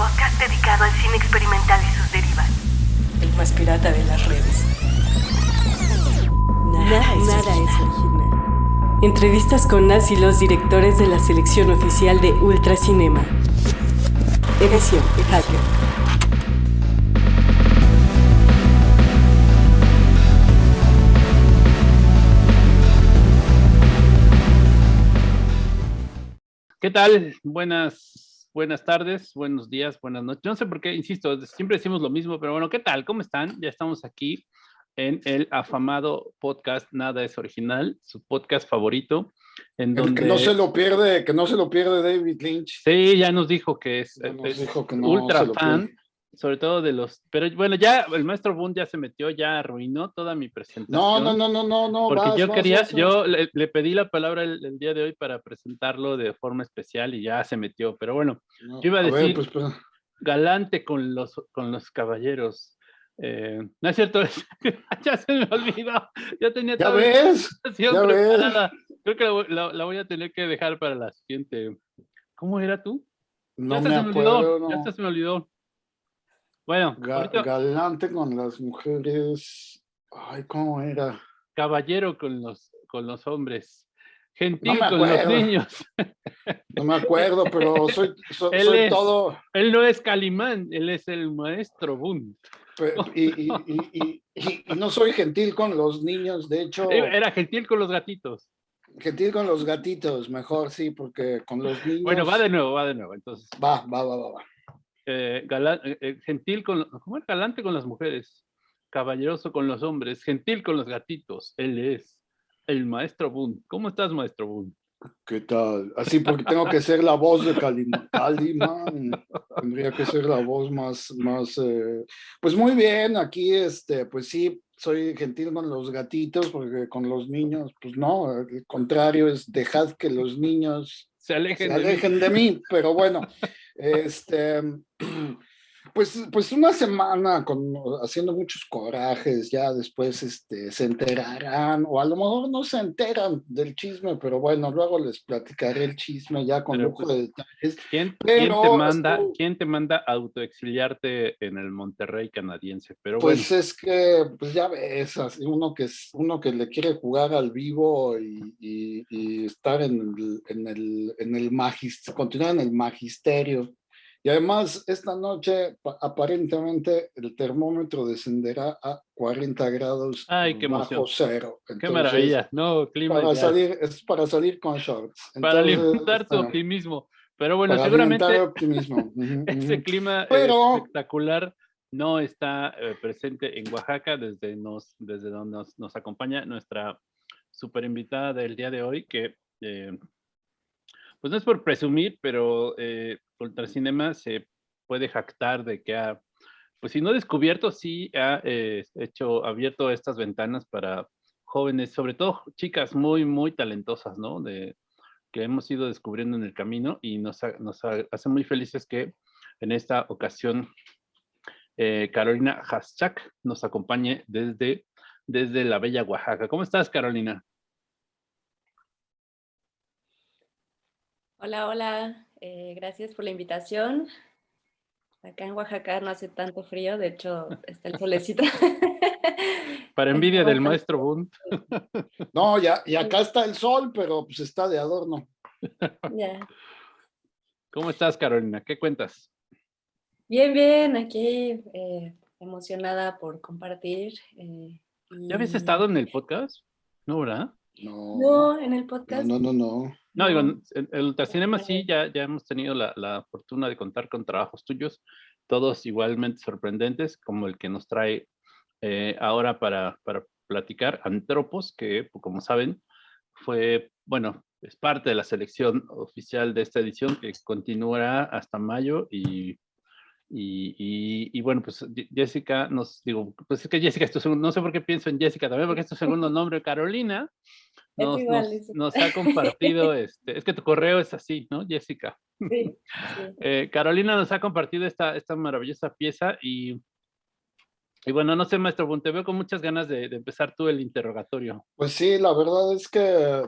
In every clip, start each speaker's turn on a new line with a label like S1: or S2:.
S1: podcast dedicado al cine experimental y sus derivas.
S2: El más pirata de las redes. Nada, nada es original. Entrevistas con las y los directores de la selección oficial de Ultracinema. Edición Hacker.
S3: ¿Qué tal? Buenas, buenas tardes, buenos días, buenas noches. No sé por qué, insisto, siempre decimos lo mismo, pero bueno, ¿qué tal? ¿Cómo están? Ya estamos aquí en el afamado podcast Nada es Original, su podcast favorito. En donde...
S4: que no se lo pierde, que no se lo pierde David Lynch.
S3: Sí, ya nos dijo que es,
S4: Ya nos
S3: es
S4: dijo que no
S3: ultra fan,
S4: pierde.
S3: Sobre todo de los... Pero bueno, ya el maestro Boone ya se metió, ya arruinó toda mi presentación.
S4: No, no, no, no, no, no.
S3: Porque
S4: vas,
S3: yo quería,
S4: vas, vas.
S3: yo le, le pedí la palabra el, el día de hoy para presentarlo de forma especial y ya se metió. Pero bueno,
S4: No,
S3: yo iba a decir-
S4: pues, pero-
S3: galante con los, con los caballeros. Eh, no es cierto, ya se me olvidó. Ya tenía
S4: ya ves, ya ves.
S3: Creo que la, voy- la- voy a tener que dejar para la siguiente. ¿Cómo era tú?
S4: no
S3: ya
S4: me
S3: se me olvidó.
S4: acuerdo,
S3: Ya
S4: no.
S3: hasta se me olvidó. Bueno,
S4: Ga-
S3: ahorita
S4: galante con las mujeres. Ay, ¿cómo era?
S3: caballero con los, con los hombres. Gentil con los niños.
S4: No me acuerdo, pero soy, so-
S3: Él
S4: soy
S3: es-
S4: todo.
S3: Él no es Calimán, él es el maestro
S4: pe- Y, y- y- y- no soy gentil con los niños, de hecho,
S3: Era gentil con los gatitos.
S4: gentil con los gatitos, mejor sí, porque con los niños.
S3: Bueno, va de nuevo, va de nuevo. Entonces,
S4: Va, va, va, va, va.
S3: Eh, galán- eh, eh, gentil con, ¿cómo es? galante con las mujeres, caballeroso con los hombres, gentil con los gatitos. Él es el maestro Boone. ¿Cómo estás, maestro Boone?
S4: ¿Qué tal? Así porque tengo que ser la voz de Calimán. Calimán. Tendría que ser la voz más, más, eh, pues muy bien, aquí este, pues sí, soy gentil con los gatitos, porque con los niños, pues no, al contrario, es dejad que los niños
S3: Se alejen
S4: se
S3: de mí.
S4: alejen de mí, pero bueno, este, pues, pues una semana con, haciendo muchos corajes, ya después este, se enterarán, o a lo mejor no se enteran del chisme, pero bueno, luego les platicaré el chisme ya con lujo
S3: pues,
S4: de detalles.
S3: ¿Quién, quién te manda,
S4: esto-
S3: quién te manda a autoexiliarte en el Monterrey canadiense? Pero bueno,
S4: Pues es que, pues ya ves, así uno que es uno que le quiere jugar al vivo y, y- y estar en el, en el, en el magis- continuar en el magisterio. Y además, esta noche pa- aparentemente el termómetro descenderá a 40 grados
S3: Ay, qué
S4: bajo
S3: emoción.
S4: cero.
S3: qué
S4: Entonces,
S3: maravilla. No, clima
S4: Para salir, es para salir con shorts.
S3: para
S4: Entonces,
S3: alimentar tu
S4: bueno,
S3: optimismo. Pero bueno,
S4: para
S3: seguramente
S4: optimismo.
S3: Ese clima eh,
S4: Pero-
S3: espectacular no está eh, presente en Oaxaca desde, nos, desde donde nos, nos acompaña nuestra super invitada del día de hoy, que eh, pues no es por presumir, pero eh, Ultracinema se puede jactar de que ha, pues si no descubierto, sí ha eh, hecho, abierto estas ventanas para jóvenes, sobre todo chicas muy, muy talentosas, ¿no? De, que hemos ido descubriendo en el camino y nos, ha- nos ha- hace muy felices que en esta ocasión eh, Carolina Haschak nos acompañe desde, desde la bella Oaxaca. ¿Cómo estás, Carolina?
S5: Hola, hola. Eh, gracias por la invitación. Acá en Oaxaca no hace tanto frío, de hecho está el solecito.
S3: Para envidia del maestro Bund.
S4: No, ya, y acá está el sol, pero pues está de adorno.
S5: Ya.
S3: ¿Cómo estás, Carolina? ¿Qué cuentas?
S5: Bien, bien, aquí eh, emocionada por compartir. eh,
S3: ¿Ya habías estado en el podcast? No, ¿verdad?
S4: No,
S5: No, en el podcast.
S4: no, no, no.
S3: No,
S5: No.
S3: en el Ultracinema sí, ya, ya hemos tenido la, la fortuna de contar con trabajos tuyos, todos igualmente sorprendentes, como el que nos trae eh, ahora para, para platicar, Antropos, que pues, como saben, fue, bueno, es parte de la selección oficial de esta edición que continuará hasta mayo y, y, y- y bueno, pues Jessica nos, digo, pues es que Jessica, es tu segundo- no sé por qué pienso en Jessica también, porque es tu segundo nombre, Carolina, nos,
S5: igual,
S3: nos-
S5: es igual.
S3: nos ha compartido, este, es que tu correo es así, ¿no, Jessica?
S5: Sí, sí.
S3: Eh, Carolina nos ha compartido esta, esta maravillosa pieza y, y bueno, no sé, maestro Bun, te veo con muchas ganas de, de empezar tú el interrogatorio.
S4: Pues sí, la verdad es que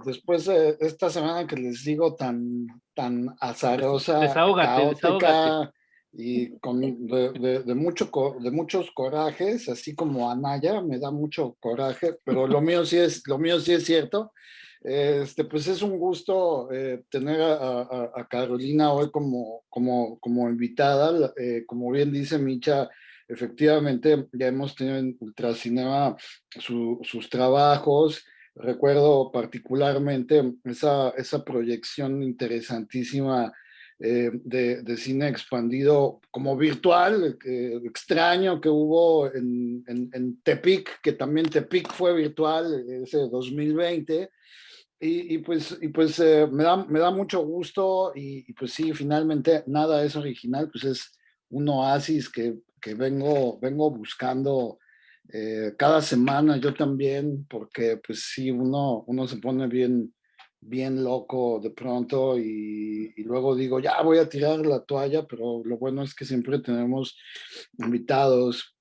S4: después de esta semana que les digo tan, tan azarosa,
S3: Desahógate,
S4: caótica,
S3: desahógate.
S4: Y con, de, de, mucho, de muchos corajes, así como Anaya, me da mucho coraje, pero lo mío sí es, lo mío sí es cierto. Este, pues es un gusto eh, tener a, Carolina hoy como, como, como invitada. Eh, como bien dice Micha, efectivamente ya hemos tenido en Ultracinema sus trabajos. Recuerdo particularmente esa, esa proyección interesantísima eh, de, cine expandido como virtual, extraño que hubo en, en, Tepic, que también Tepic fue virtual ese 2020, y, pues, y pues eh, me, da, me da mucho gusto y, pues sí, finalmente nada es original, pues es un oasis que, que vengo, vengo buscando eh, cada semana, yo también, porque pues sí, uno, uno se pone bien, bien loco de pronto y, luego digo, ya voy a tirar la toalla, pero lo bueno es que siempre tenemos invitados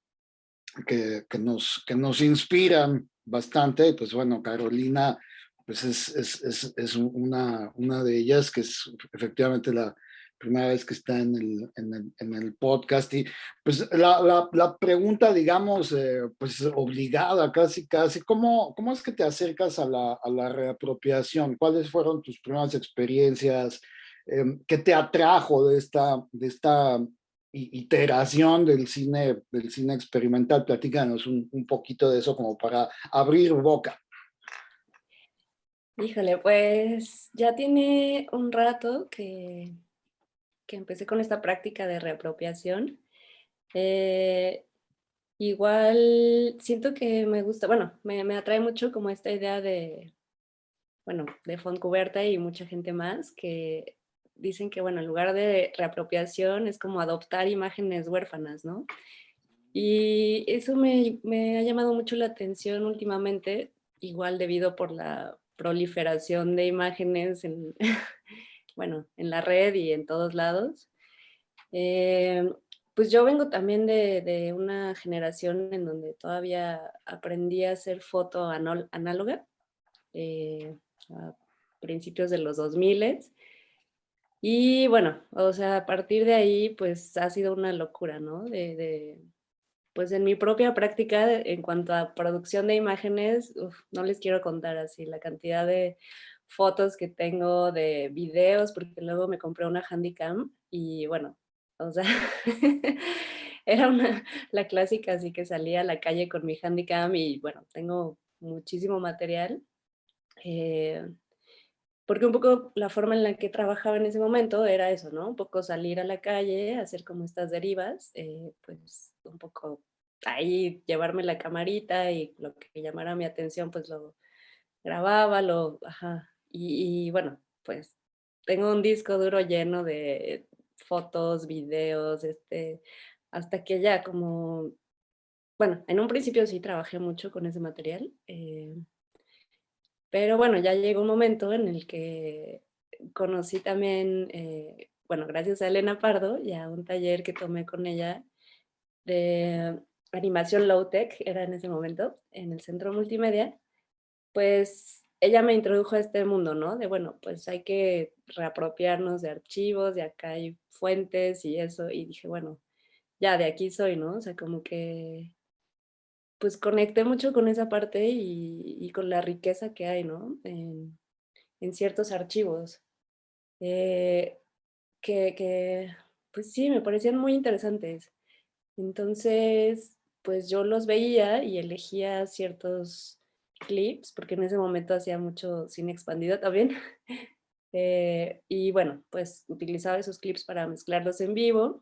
S4: que, que, nos, que nos inspiran bastante, y pues bueno, Carolina pues es, es, es, es, una, una de ellas que es efectivamente la primera vez que está en el, en el, en el podcast y pues la, la, pregunta digamos eh, pues obligada casi casi ¿cómo, cómo es que te acercas a la, a la reapropiación? ¿Cuáles fueron tus primeras experiencias? Eh, ¿Qué te atrajo de esta, de esta iteración del cine, del cine experimental? Platícanos un, un poquito de eso como para abrir boca.
S5: Híjole, pues ya tiene un rato que, que empecé con esta práctica de reapropiación. Eh, igual siento que me gusta, bueno, me, me, atrae mucho como esta idea de, bueno, de Fontcuberta y mucha gente más que dicen que, bueno, en lugar de reapropiación es como adoptar imágenes huérfanas, ¿no? Y eso me, me ha llamado mucho la atención últimamente, igual debido por la proliferación de imágenes en, bueno, en la red y en todos lados. Eh, pues yo vengo también de, una generación en donde todavía aprendí a hacer foto análoga eh, a principios de los 2000 y bueno, o sea, a partir de ahí pues ha sido una locura, ¿no? de, pues en mi propia práctica en cuanto a producción de imágenes, no les quiero contar así la cantidad de fotos que tengo de videos, porque luego me compré una Handycam y bueno, o sea, era una, la clásica, así que salía a la calle con mi Handycam y bueno, tengo muchísimo material. Eh, porque un poco la forma en la que trabajaba en ese momento era eso, ¿no? Un poco salir a la calle, hacer como estas derivas, eh, pues un poco ahí llevarme la camarita y lo que llamara mi atención, pues lo grababa, lo, ajá, y, y bueno, pues tengo un disco duro lleno de fotos, videos, este, hasta que ya como, bueno, en un principio sí trabajé mucho con ese material, eh, pero bueno, ya llegó un momento en el que conocí también, eh, bueno, gracias a Elena Pardo y a un taller que tomé con ella de animación low-tech, era en ese momento, en el centro multimedia, pues ella me introdujo a este mundo, ¿no? De, bueno, pues hay que reapropiarnos de archivos, de acá hay fuentes y eso, y dije, bueno, ya de aquí soy, ¿no? O sea, como que, pues conecté mucho con esa parte y, con la riqueza que hay, ¿no? En, ciertos archivos. Eh, que, que, pues sí, me parecían muy interesantes. Entonces, pues yo los veía y elegía ciertos clips, porque en ese momento hacía mucho cine expandido también. Eh, y bueno, pues utilizaba esos clips para mezclarlos en vivo.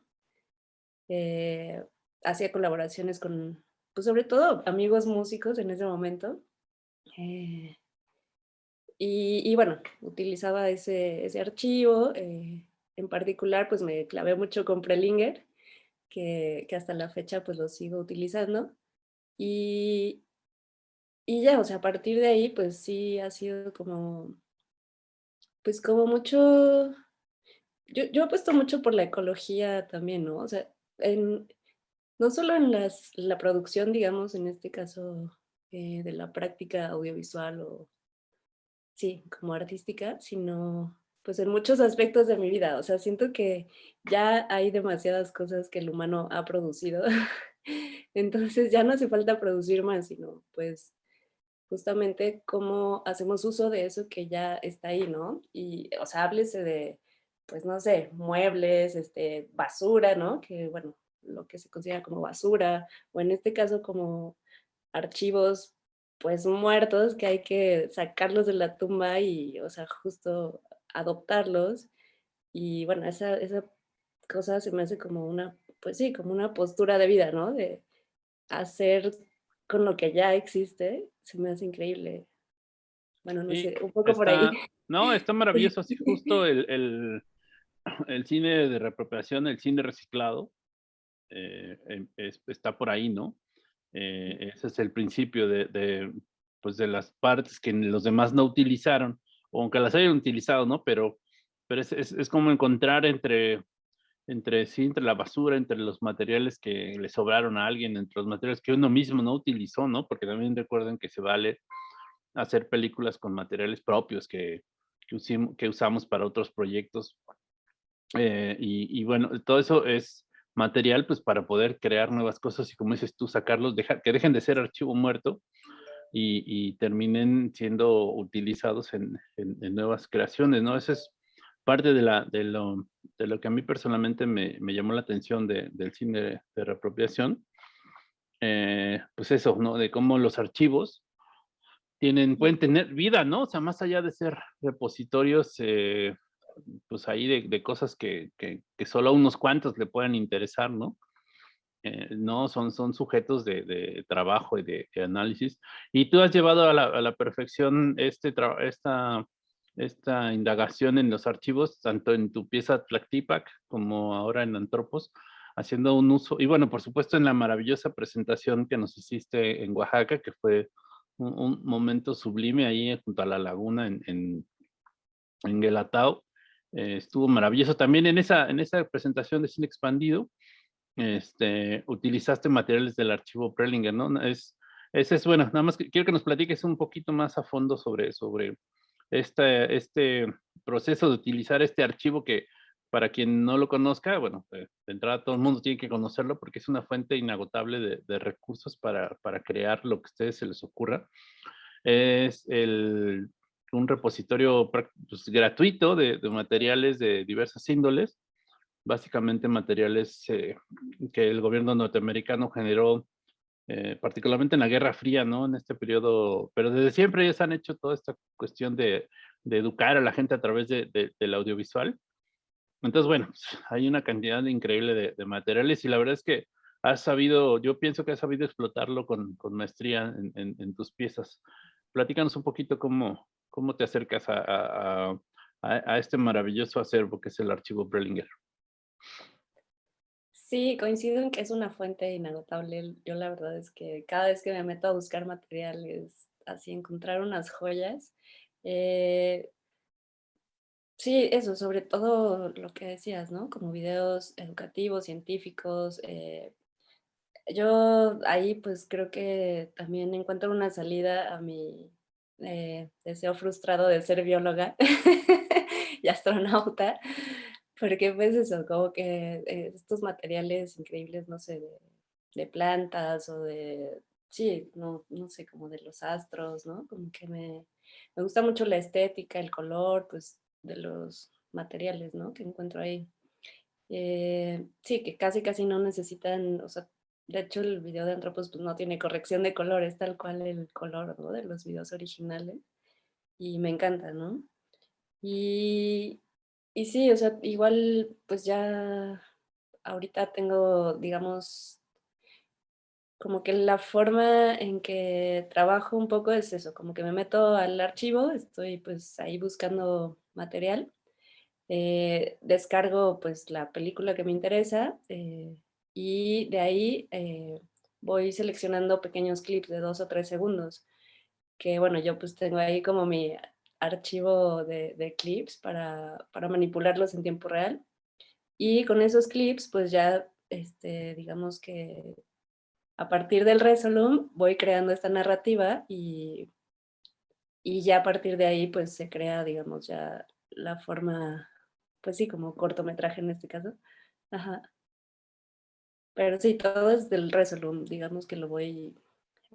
S5: Eh, hacía colaboraciones con, pues sobre todo amigos músicos en ese momento. Eh, y, bueno, utilizaba ese, ese archivo. en particular, pues me clavé mucho con Prelinger que, hasta la fecha pues lo sigo utilizando. Y, y ya, o sea, a partir de ahí pues sí ha sido como, pues como mucho, yo, yo apuesto mucho por la ecología también, ¿no? O sea, en, no solo en las, la producción, digamos, en este caso eh, de la práctica audiovisual o, sí, como artística, sino pues en muchos aspectos de mi vida. O sea, siento que ya hay demasiadas cosas que el humano ha producido. Entonces ya no hace falta producir más, sino pues justamente cómo hacemos uso de eso que ya está ahí, ¿no? Y, o sea, háblese de, pues no sé, muebles, este, basura, ¿no? Que, bueno, lo que se considera como basura, o en este caso como archivos, pues muertos, que hay que sacarlos de la tumba y, o sea, justo adoptarlos. Y bueno, esa, esa cosa se me hace como una, pues sí, como una postura de vida, ¿no? De hacer con lo que ya existe, se me hace increíble. Bueno, no sé, un poco por ahí.
S3: No, está maravilloso, así justo el, el, el, cine de reapropiación, el cine reciclado, eh, em, está por ahí, ¿no? Eh, ese es el principio de, de, pues de las partes que los demás no utilizaron, aunque las hayan utilizado, ¿no? Pero, pero es, es, es como encontrar entre entre sí, entre la basura, entre los materiales que le sobraron a alguien, entre los materiales que uno mismo no utilizó, ¿no? Porque también recuerden que se vale hacer películas con materiales propios que, que, usamos para otros proyectos. Eh, y, bueno, todo eso es material pues para poder crear nuevas cosas y como dices tú, sacarlos, dejar, que dejen de ser archivo muerto y, terminen siendo utilizados en, en, nuevas creaciones, ¿no? Ese es parte de, la, de, lo, de lo que a mí personalmente me, me llamó la atención de, del cine de reapropiación, eh, pues eso, ¿no? De cómo los archivos tienen, pueden tener vida, ¿no? O sea, más allá de ser repositorios, eh, pues ahí de, de cosas que, que, que, solo a unos cuantos le puedan interesar, ¿no? Eh, no, son, son sujetos de, de trabajo y de, de, análisis. Y tú has llevado a la, a la perfección este, esta esta indagación en los archivos, tanto en tu pieza Tlactipac como ahora en Antropos, haciendo un uso, y bueno, por supuesto en la maravillosa presentación que nos hiciste en Oaxaca, que fue un, momento sublime ahí junto a la laguna en, en, en Guelatao. Eh, estuvo maravilloso. También en esa, en esa presentación de cine expandido, este, utilizaste materiales del archivo Prelinger, ¿no? Es, ese es bueno, nada más quiero que nos platiques un poquito más a fondo sobre, sobre este, este proceso de utilizar este archivo que para quien no lo conozca, bueno, de, entrada todo el mundo tiene que conocerlo porque es una fuente inagotable de, recursos para, para, crear lo que a ustedes se les ocurra. Es el, un repositorio pues, gratuito de, de, materiales de diversas índoles, básicamente materiales eh, que el gobierno norteamericano generó eh, particularmente en la Guerra Fría, ¿no? En este periodo, pero desde siempre se han hecho toda esta cuestión de, educar a la gente a través de, de, del audiovisual. Entonces, bueno, hay una cantidad increíble de, materiales y la verdad es que has sabido, yo pienso que has sabido explotarlo con, maestría en, en, tus piezas. Platícanos un poquito cómo, te acercas a este maravilloso acervo que es el archivo Brellinger.
S5: Sí, coincido en que es una fuente inagotable. Yo la verdad es que cada vez que me meto a buscar materiales, así encontrar unas joyas. Eh, sí, eso, sobre todo lo que decías, ¿no? Como videos educativos, científicos. Eh, yo ahí pues creo que también encuentro una salida a mi eh, deseo frustrado de ser bióloga y astronauta. Porque pues eso, como que eh, estos materiales increíbles, no sé, de, de, plantas o de, sí, no, no sé, como de los astros, ¿no? Como que me, me gusta mucho la estética, el color, pues, de los materiales, ¿no? Que encuentro ahí. Eh, sí, que casi casi no necesitan, o sea, de hecho el video de Antropos pues, no tiene corrección de colores, tal cual el color ¿no? de los videos originales. Y me encanta, ¿no? Y, y sí, o sea, igual pues ya ahorita tengo, digamos, como que la forma en que trabajo un poco es eso, como que me meto al archivo, estoy pues ahí buscando material, eh, descargo pues la película que me interesa eh, y de ahí eh, voy seleccionando pequeños clips de dos o tres segundos, que bueno, yo pues tengo ahí como mi archivo de, de clips para, para, manipularlos en tiempo real. Y con esos clips, pues ya, este, digamos que a partir del Resolum voy creando esta narrativa y, y ya a partir de ahí, pues se crea, digamos, ya la forma, pues sí, como cortometraje en este caso. Ajá. Pero sí, todo es del Resolum, digamos que lo voy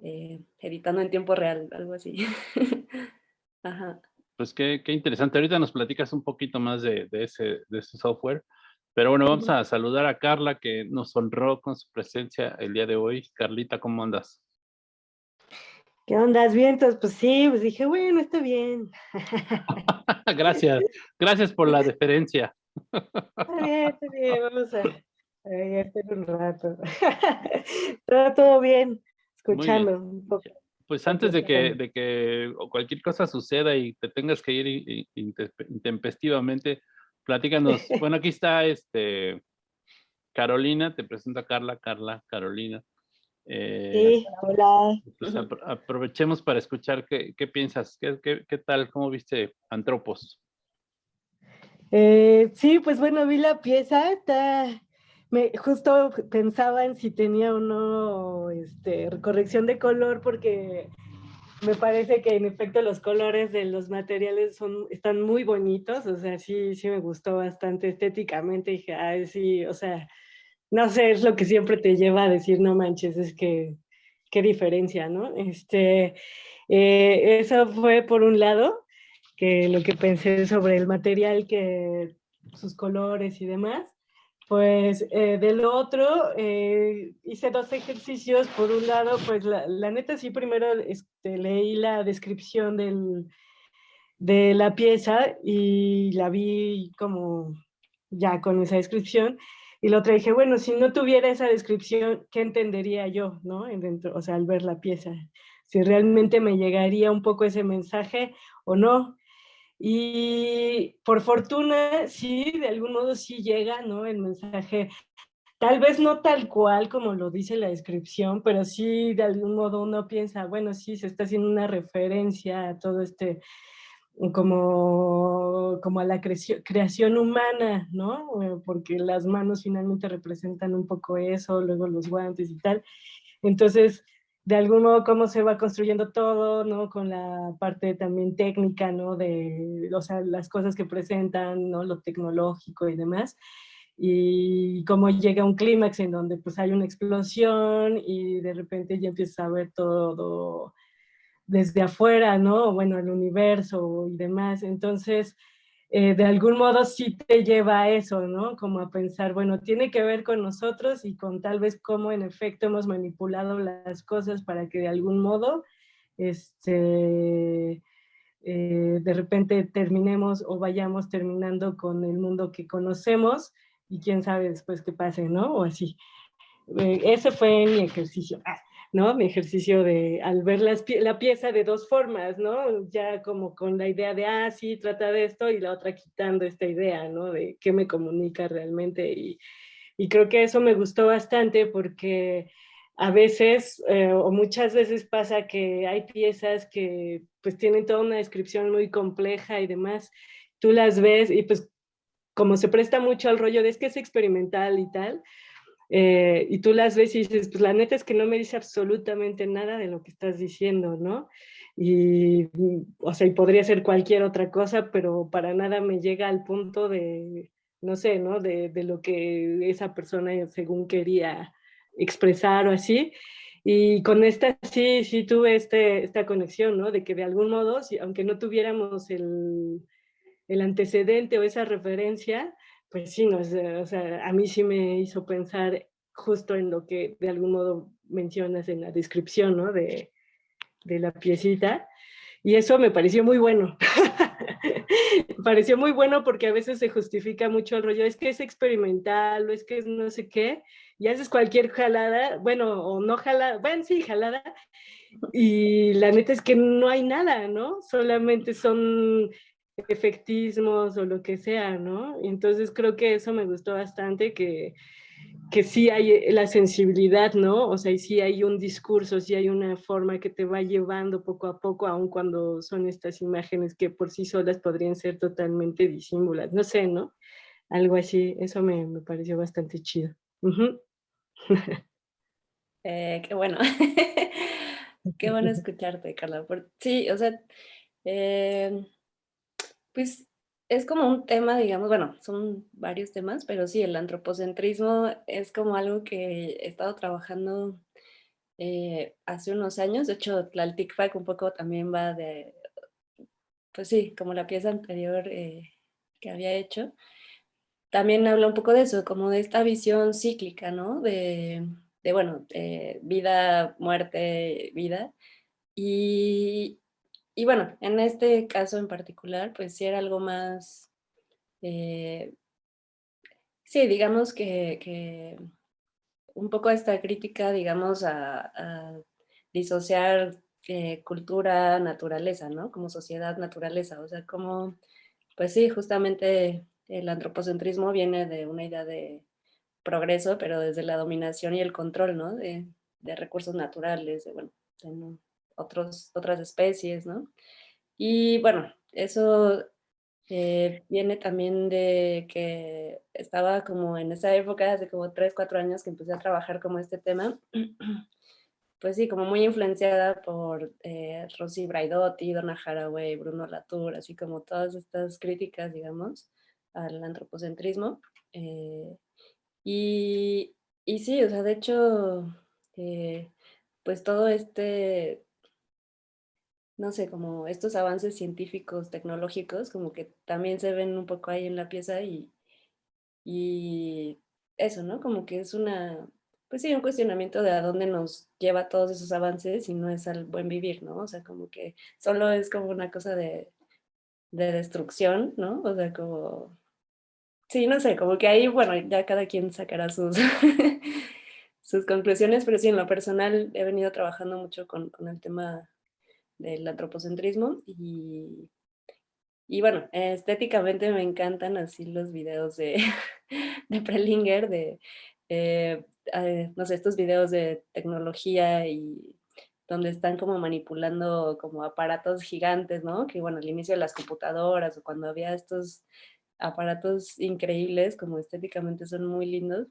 S5: eh, editando en tiempo real, algo así. Ajá.
S3: Pues qué, qué, interesante. Ahorita nos platicas un poquito más de, de, ese, de ese software. Pero bueno, vamos a saludar a Carla que nos honró con su presencia el día de hoy. Carlita, ¿cómo andas?
S6: ¿Qué onda, vientos? Pues sí, pues dije, bueno, está bien.
S3: gracias, gracias por la deferencia.
S6: está bien, está bien, vamos a, a un rato. todo, todo bien, escuchando un poco.
S3: Pues antes de que, de que cualquier cosa suceda y te tengas que ir intempestivamente, platícanos. Bueno, aquí está este Carolina, te presento a Carla, Carla, Carolina.
S6: Eh, sí, hola.
S3: Pues aprovechemos para escuchar qué, qué piensas, ¿Qué, qué, qué, tal, cómo viste Antropos.
S6: Eh, sí, pues bueno, vi la pieza, está, me, justo pensaba en si tenía o no este, corrección de color porque me parece que en efecto los colores de los materiales son, están muy bonitos, o sea, sí, sí me gustó bastante estéticamente, dije, ay, sí, o sea, no sé, es lo que siempre te lleva a decir, no manches, es que, qué diferencia, ¿no? Este, eh, eso fue por un lado, que lo que pensé sobre el material, que sus colores y demás. Pues eh, del otro, eh, hice dos ejercicios. Por un lado, pues la, la neta sí, primero este, leí la descripción de la pieza y la vi como ya con esa descripción. Y la otra dije, bueno, si no tuviera esa descripción, ¿qué entendería yo, no? Dentro, o sea, al ver la pieza. Si realmente me llegaría un poco ese mensaje o no. Y por fortuna, sí, de algún modo sí llega, ¿no? El mensaje, tal vez no tal cual como lo dice la descripción, pero sí de algún modo uno piensa, bueno, sí, se está haciendo una referencia a todo este, como, como a la creación humana, ¿no? Porque las manos finalmente representan un poco eso, luego los guantes y tal. Entonces, de algún modo cómo se va construyendo todo, ¿no? Con la parte también técnica, ¿no? De, o sea, las cosas que presentan, ¿no? Lo tecnológico y demás. Y cómo llega un clímax en donde pues hay una explosión y de repente ya empieza a ver todo desde afuera, ¿no? Bueno, el universo y demás. Entonces, eh, de algún modo sí te lleva a eso, ¿no? Como a pensar, bueno, tiene que ver con nosotros y con tal vez cómo en efecto hemos manipulado las cosas para que de algún modo, este, eh, de repente terminemos o vayamos terminando con el mundo que conocemos y quién sabe después qué pase, ¿no? O así. Eh, ese fue mi ejercicio. Ah. ¿No? Mi ejercicio de, al ver la pieza de dos formas, ¿no? Ya como con la idea de, ah, sí, trata de esto, y la otra quitando esta idea, ¿no? De qué me comunica realmente. Y, y creo que eso me gustó bastante porque a veces eh, o muchas veces pasa que hay piezas que pues tienen toda una descripción muy compleja y demás. Tú las ves y pues como se presta mucho al rollo de es que es experimental y tal, eh, y tú las ves y dices, pues la neta es que no me dice absolutamente nada de lo que estás diciendo, ¿no? Y, o sea, y podría ser cualquier otra cosa, pero para nada me llega al punto de, no sé, ¿no? De, de lo que esa persona según quería expresar o así. Y con esta sí, sí tuve este, esta conexión, ¿no? De que de algún modo, si, aunque no tuviéramos el, el antecedente o esa referencia, pues sí, no, o sea, a mí sí me hizo pensar justo en lo que de algún modo mencionas en la descripción, ¿no? De, de la piecita. Y eso me pareció muy bueno. pareció muy bueno porque a veces se justifica mucho el rollo, es que es experimental o es que es no sé qué, y haces cualquier jalada, bueno, o no jalada, bueno, sí, jalada, y la neta es que no hay nada, ¿no? Solamente son efectismos o lo que sea, ¿no? Entonces creo que eso me gustó bastante, que, que sí hay la sensibilidad, ¿no? O sea, y sí hay un discurso, sí hay una forma que te va llevando poco a poco, aun cuando son estas imágenes que por sí solas podrían ser totalmente disímbolas, no sé, ¿no? Algo así, eso me, me pareció bastante chido.
S5: eh, qué bueno. qué bueno escucharte, Carla. sí, o sea, eh, pues es como un tema, digamos, bueno, son varios temas, pero sí, el antropocentrismo es como algo que he estado trabajando eh, hace unos años. De hecho, la TICFAC un poco también va de, pues sí, como la pieza anterior eh, que había hecho. También habla un poco de eso, como de esta visión cíclica, ¿no? De, de bueno, vida, muerte, vida. Y, y bueno, en este caso en particular, pues sí era algo más, eh, sí, digamos que, un poco esta crítica, digamos, a, disociar eh, cultura, naturaleza, ¿no? Como sociedad, naturaleza, o sea, como, pues sí, justamente el antropocentrismo viene de una idea de progreso, pero desde la dominación y el control, ¿no? De, recursos naturales, de, bueno, de, otros, otras especies, ¿no? Y bueno, eso eh, viene también de que estaba como en esa época, hace como 3, 4 años que empecé a trabajar como este tema, pues sí, como muy influenciada por eh, Rosy Braidotti, Donna Haraway, Bruno Latour, así como todas estas críticas, digamos, al antropocentrismo. Eh, y, y, sí, o sea, de hecho, eh, pues todo este no sé, como estos avances científicos, tecnológicos, como que también se ven un poco ahí en la pieza y, y eso, ¿no? Como que es una, pues sí, un cuestionamiento de a dónde nos lleva todos esos avances y no es al buen vivir, ¿no? O sea, como que solo es como una cosa de, de destrucción, ¿no? O sea, como, sí, no sé, como que ahí, bueno, ya cada quien sacará sus, sus conclusiones, pero sí, en lo personal he venido trabajando mucho con, con el tema del antropocentrismo y, y bueno, estéticamente me encantan así los videos de, de Prelinger, de, eh, eh, no sé, estos videos de tecnología y donde están como manipulando como aparatos gigantes, ¿no? Que bueno, al inicio de las computadoras o cuando había estos aparatos increíbles, como estéticamente son muy lindos.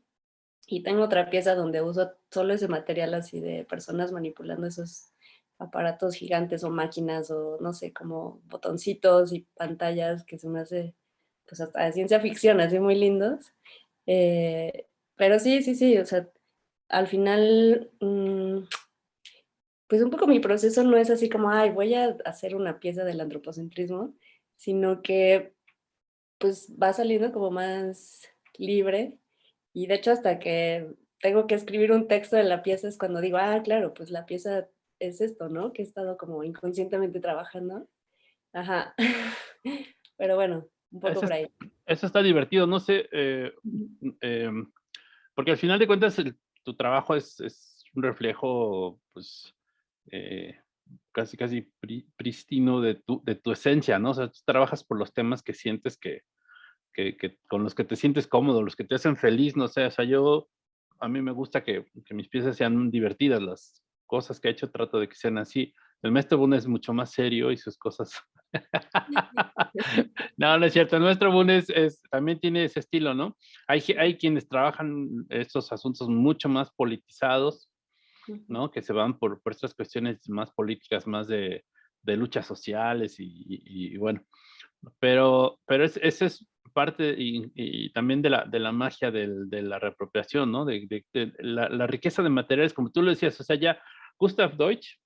S5: Y tengo otra pieza donde uso solo ese material así de personas manipulando esos aparatos gigantes o máquinas o no sé, como botoncitos y pantallas que se me hace pues hasta de ciencia ficción, así muy lindos. Eh, pero sí, sí, sí, o sea, al final, mm, pues un poco mi proceso no es así como, ay, voy a hacer una pieza del antropocentrismo, sino que pues va saliendo como más libre y de hecho hasta que tengo que escribir un texto de la pieza es cuando digo, ah, claro, pues la pieza es esto, ¿no? Que he estado como inconscientemente trabajando. Ajá. Pero bueno, un poco por ahí.
S3: Eso está divertido, no sé, eh, em, porque al final de cuentas tu trabajo es, un reflejo, pues, eh, casi, casi pristino de tu, de tu esencia, ¿no? O sea, tú trabajas por los temas que sientes que, que, que, con los que te sientes cómodo, los que te hacen feliz, no sé, o sea, yo, a mí me gusta que, que mis piezas sean divertidas, las, cosas que ha hecho trato de que sean así. El maestro Boone es mucho más serio y sus cosas... no, no es cierto. El maestro Boone es, también tiene ese estilo, ¿no? Hay, hay quienes trabajan estos asuntos mucho más politizados, ¿no? Que se van por, por estas cuestiones más políticas, más de, de luchas sociales y, bueno. Pero, pero ese es parte y, también de la, de la magia de la reapropiación, ¿no? De, la, la, riqueza de materiales, como tú lo decías, o sea, ya Gustav Deutsch,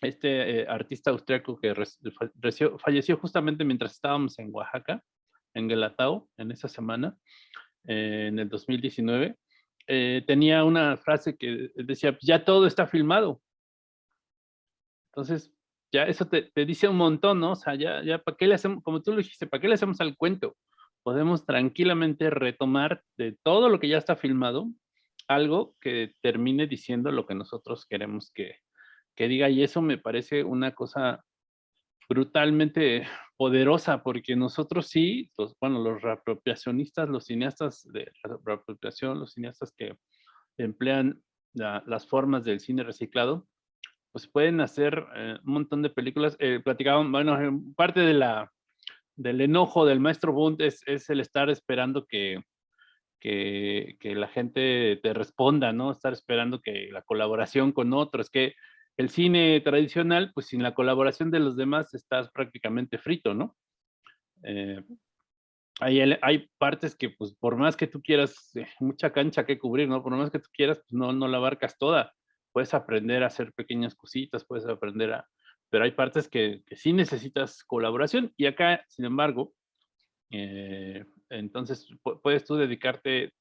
S3: este eh, artista austriaco que falleció justamente mientras estábamos en Oaxaca, en Guelatao, en esa semana, eh, en el 2019, eh, tenía una frase que decía, ya todo está filmado. Entonces, ya eso te, dice un montón, ¿no? O sea, ya, ya, ¿para qué le hacemos, como tú lo dijiste, ¿para qué le hacemos al cuento? Podemos tranquilamente retomar de todo lo que ya está filmado algo que termine diciendo lo que nosotros queremos que, que diga y eso me parece una cosa brutalmente poderosa porque nosotros sí, los, bueno, los reapropiacionistas, los cineastas de reapropiación, los cineastas que emplean las formas del cine reciclado, pues pueden hacer eh, un montón de películas. Eh, platicaban, bueno, parte de la, del enojo del maestro Bund es, es el estar esperando que, que, la gente te responda, ¿no? Estar esperando que la colaboración con otros, que el cine tradicional, pues sin la colaboración de los demás estás prácticamente frito, ¿no? Eh, hay, hay, partes que, pues, por más que tú quieras, eh, mucha cancha que cubrir, ¿no? Por más que tú quieras, pues, no, no la abarcas toda. Puedes aprender a hacer pequeñas cositas, puedes aprender a... Pero hay partes que, que sí necesitas colaboración y acá, sin embargo, eh, entonces puedes tú dedicarte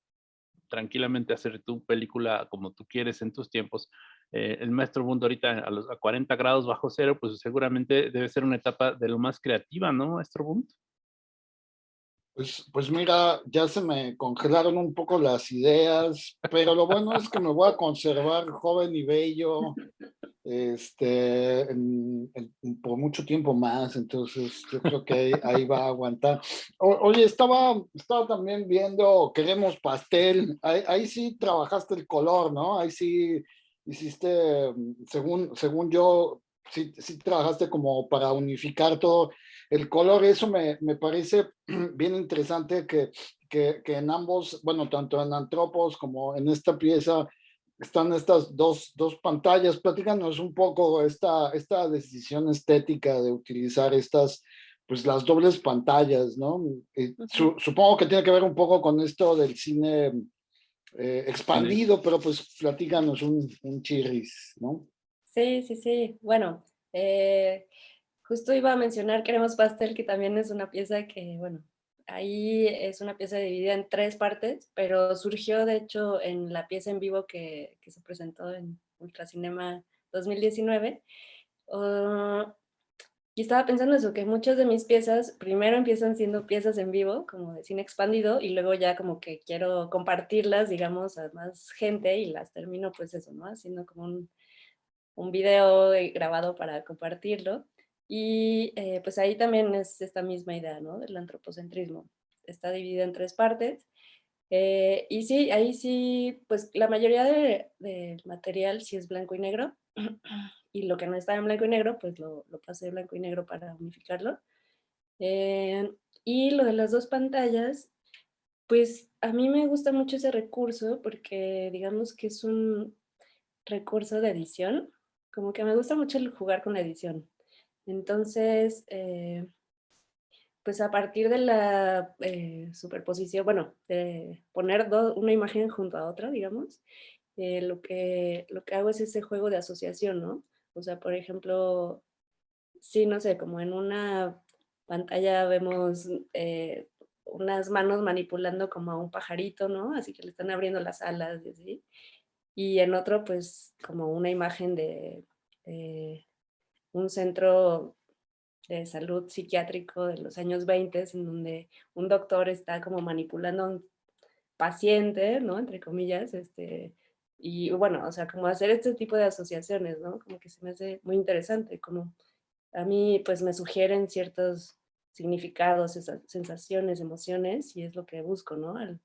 S3: tranquilamente a hacer tu película como tú quieres en tus tiempos. Eh, el maestro mundo ahorita a los a 40 grados bajo cero, pues seguramente debe ser una etapa de lo más creativa, ¿no, maestro Bund?
S4: Pues, pues mira, ya se me congelaron un poco las ideas, pero lo bueno es que me voy a conservar joven y bello este, por mucho tiempo más, entonces yo creo que ahí, va a aguantar. oye, estaba, estaba también viendo Queremos Pastel, ahí, ahí, sí trabajaste el color, ¿no? Ahí sí hiciste, según, según yo, sí, sí trabajaste como para unificar todo el color, eso me, me parece bien interesante que, que, que, en ambos, bueno, tanto en Antropos como en esta pieza, están estas dos, dos pantallas. Platícanos un poco esta, esta decisión estética de utilizar estas, pues las dobles pantallas, ¿no? supongo que tiene que ver un poco con esto del cine eh, expandido, pero pues platícanos un, un chirris, ¿no?
S5: Sí, sí, sí. Bueno, eh, Justo iba a mencionar Queremos Pastel, que también es una pieza que, bueno, ahí es una pieza dividida en tres partes, pero surgió de hecho en la pieza en vivo que, que se presentó en Ultracinema 2019. Ah, y estaba pensando eso, que muchas de mis piezas primero empiezan siendo piezas en vivo, como de cine expandido, y luego ya como que quiero compartirlas, digamos, a más gente y las termino pues eso, ¿no? Haciendo como un, un video grabado para compartirlo. Y eh, pues ahí también es esta misma idea, ¿no? Del antropocentrismo. Está dividida en tres partes. Eh, y sí, ahí sí, pues la mayoría del material sí es blanco y negro. y lo que no está en blanco y negro, pues lo, lo pasé de blanco y negro para unificarlo. Eh, y lo de las dos pantallas, pues a mí me gusta mucho ese recurso porque digamos que es un recurso de edición. Como que me gusta mucho el jugar con la edición. Entonces, eh, pues a partir de la eh, superposición, bueno, poner una imagen junto a otra, digamos, eh, lo, que, lo que hago es ese juego de asociación, ¿no? O sea, por ejemplo, sí, no sé, como en una pantalla vemos unas manos manipulando como a un pajarito, ¿no? Así que le están abriendo las alas y así. Y en otro, pues, como una imagen de un centro de salud psiquiátrico de los años 20, en donde un doctor está como manipulando a un paciente, ¿no? Entre comillas, este, y bueno, o sea, como hacer este tipo de asociaciones, ¿no? Como que se me hace muy interesante, como a mí pues me sugieren ciertos significados, sensaciones, emociones, y es lo que busco, ¿no? Al,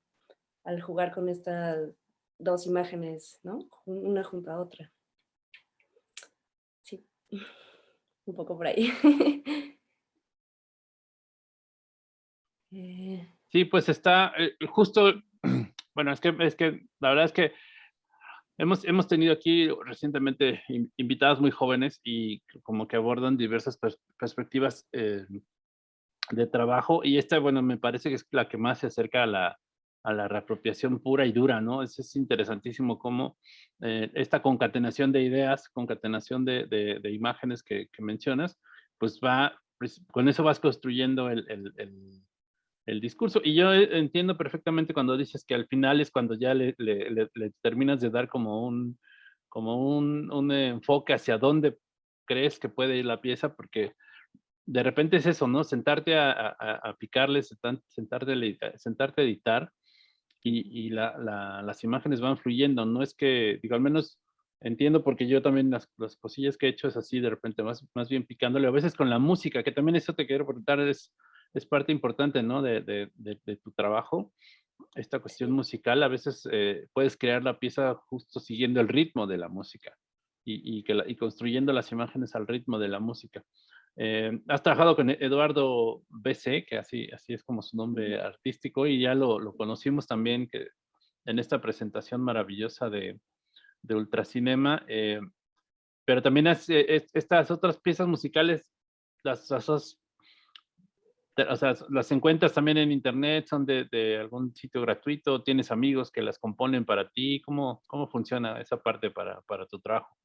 S5: al jugar con estas dos imágenes, ¿no? Una junto a otra. Sí un poco por ahí.
S3: Eh. Sí, pues está eh, justo, bueno, es que, es que la verdad es que hemos, hemos tenido aquí recientemente invitadas muy jóvenes y como que abordan diversas perspectivas eh, de trabajo y esta, bueno, me parece que es la que más se acerca a la, a la reapropiación pura y dura, ¿no? Es, es interesantísimo cómo eh, esta concatenación de ideas, concatenación de, de, imágenes que, mencionas, pues va, pues, con eso vas construyendo el, el, el, discurso. Y yo entiendo perfectamente cuando dices que al final es cuando ya le, le, terminas de dar como un, como un, un enfoque hacia dónde crees que puede ir la pieza, porque de repente es eso, ¿no? Sentarte a, a, a picarle, sentarte, sentarte a editar y, las imágenes van fluyendo. No es que, digo, al menos entiendo porque yo también las, cosillas que he hecho es así de repente, más, más bien picándole, a veces con la música, que también eso te quiero preguntar, es, es parte importante, ¿no? De, de, tu trabajo. Esta cuestión musical, a veces eh, puedes crear la pieza justo siguiendo el ritmo de la música y, y, que y construyendo las imágenes al ritmo de la música. Eh, has trabajado con Eduardo BC, que así, así es como su nombre artístico, y ya lo, lo conocimos también que en esta presentación maravillosa de, de Ultracinema, eh, pero también eh, estas otras piezas musicales las has o sea, las encuentras también en internet, son de, de, algún sitio gratuito, tienes amigos que las componen para ti, ¿cómo, cómo funciona esa parte para, para tu trabajo?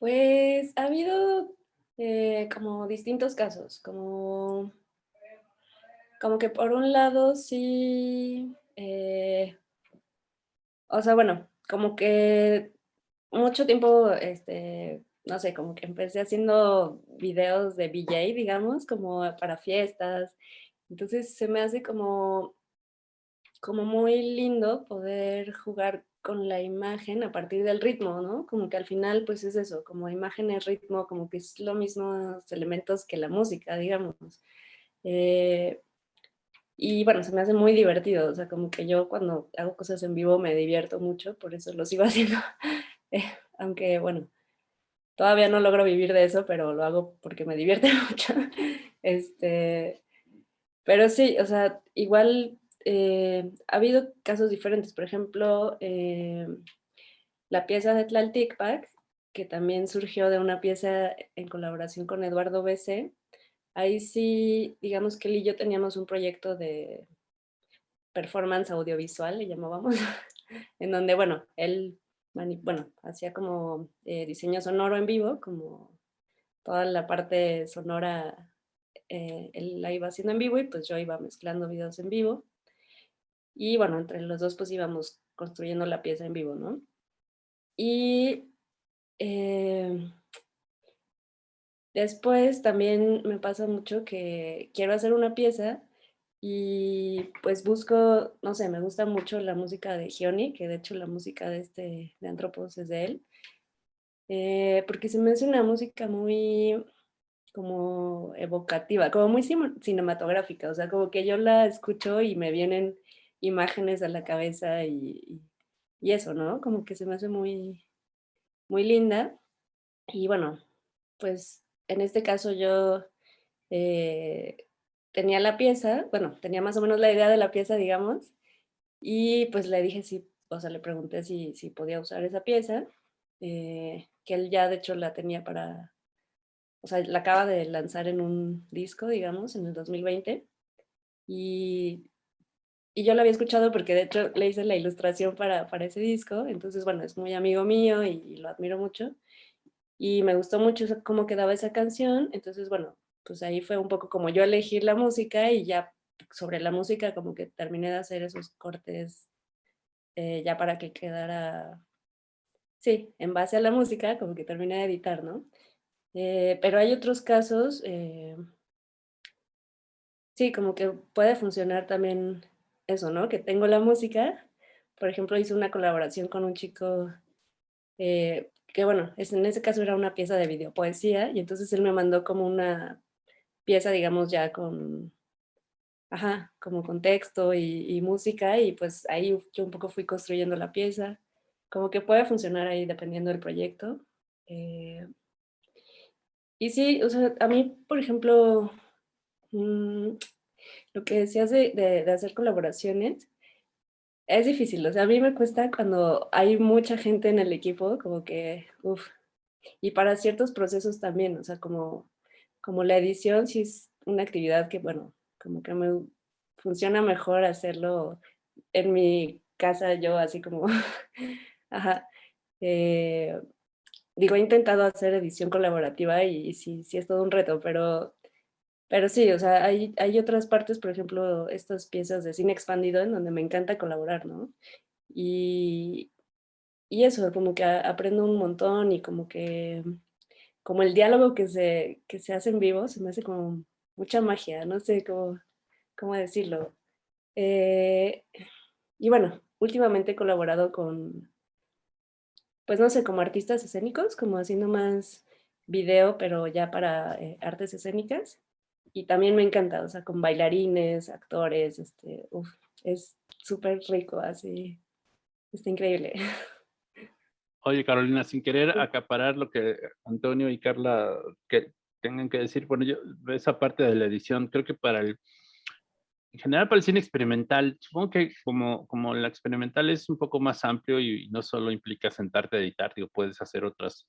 S5: Pues ha habido eh, como distintos casos, como, como que por un lado sí, eh, o sea, bueno, como que mucho tiempo, este, no sé, como que empecé haciendo videos de VJ, digamos, como para fiestas. Entonces se me hace como, como muy lindo poder jugar con la imagen a partir del ritmo, ¿no? Como que al final pues es eso, como imagen es ritmo, como que es lo mismos elementos que la música, digamos. Eh, y bueno, se me hace muy divertido, o sea, como que yo cuando hago cosas en vivo me divierto mucho, por eso lo sigo haciendo. Eh, aunque bueno, todavía no logro vivir de eso, pero lo hago porque me divierte mucho. Este, pero sí, o sea, igual eh, ha habido casos diferentes. Por ejemplo, eh, la pieza de Tlalticpac, que también surgió de una pieza en colaboración con Eduardo BC. Ahí sí, digamos que él y yo teníamos un proyecto de performance audiovisual, le llamábamos, en donde, bueno, él bueno, hacía como eh, diseño sonoro en vivo, como toda la parte sonora él la iba haciendo en vivo y pues yo iba mezclando videos en vivo. Y bueno, entre los dos pues íbamos construyendo la pieza en vivo, ¿no? Y em, después también me pasa mucho que quiero hacer una pieza y pues busco, no sé, me gusta mucho la música de Gioni, que de hecho la música de este, de Antropos es de él, eh, porque se me hace una música muy como evocativa, como muy cinematográfica, o sea, como que yo la escucho y me vienen imágenes a la cabeza y, y, eso, ¿no? Como que se me hace muy, muy linda. Y bueno, pues en este caso yo eh, tenía la pieza, bueno, tenía más o menos la idea de la pieza, digamos, y pues le dije si, o sea, le pregunté si, si podía usar esa pieza, eh, que él ya de hecho la tenía para, o sea, la acaba de lanzar en un disco, digamos, en el 2020, y y yo lo había escuchado porque de hecho le hice la ilustración para, para ese disco, entonces bueno, es muy amigo mío y, lo admiro mucho. Y me gustó mucho cómo quedaba esa canción, entonces bueno, pues ahí fue un poco como yo elegir la música y ya sobre la música como que terminé de hacer esos cortes eh, ya para que quedara, sí, en base a la música, como que terminé de editar, ¿no? Eh, pero hay otros casos, eh, sí, como que puede funcionar también eso, ¿no? Que tengo la música. Por ejemplo, hice una colaboración con un chico eh, que, bueno, es, en ese caso era una pieza de videopoesía y entonces él me mandó como una pieza, digamos, ya con, ajá, como con texto y, música y pues ahí yo un poco fui construyendo la pieza. Como que puede funcionar ahí dependiendo del proyecto. Eh, y sí, o sea, a mí, por ejemplo, mm, lo que decías de, de, hacer colaboraciones, es difícil, o sea, a mí me cuesta cuando hay mucha gente en el equipo, como que, uff, y para ciertos procesos también, o sea, como, como la edición sí es una actividad que, bueno, como que me funciona mejor hacerlo en mi casa, yo así como, ajá, eh, digo, he intentado hacer edición colaborativa y sí, sí es todo un reto, pero pero sí, o sea, hay, hay otras partes, por ejemplo, estas piezas de cine expandido en donde me encanta colaborar, ¿no? Y, y eso, como que aprendo un montón y como que, como el diálogo que se, que se hace en vivo, se me hace como mucha magia, no sé cómo, cómo decirlo. Eh, y bueno, últimamente he colaborado con, pues no sé, como artistas escénicos, como haciendo más video, pero ya para eh, artes escénicas y también me encanta, o sea, con bailarines, actores, este, uf, es súper rico, así, está increíble.
S3: Oye, Carolina, sin querer acaparar lo que Antonio y Carla que tengan que decir, bueno, yo esa parte de la edición, creo que para el, en general para el cine experimental, supongo que como, como la experimental es un poco más amplio y, no solo implica sentarte a editar, digo, puedes hacer otras,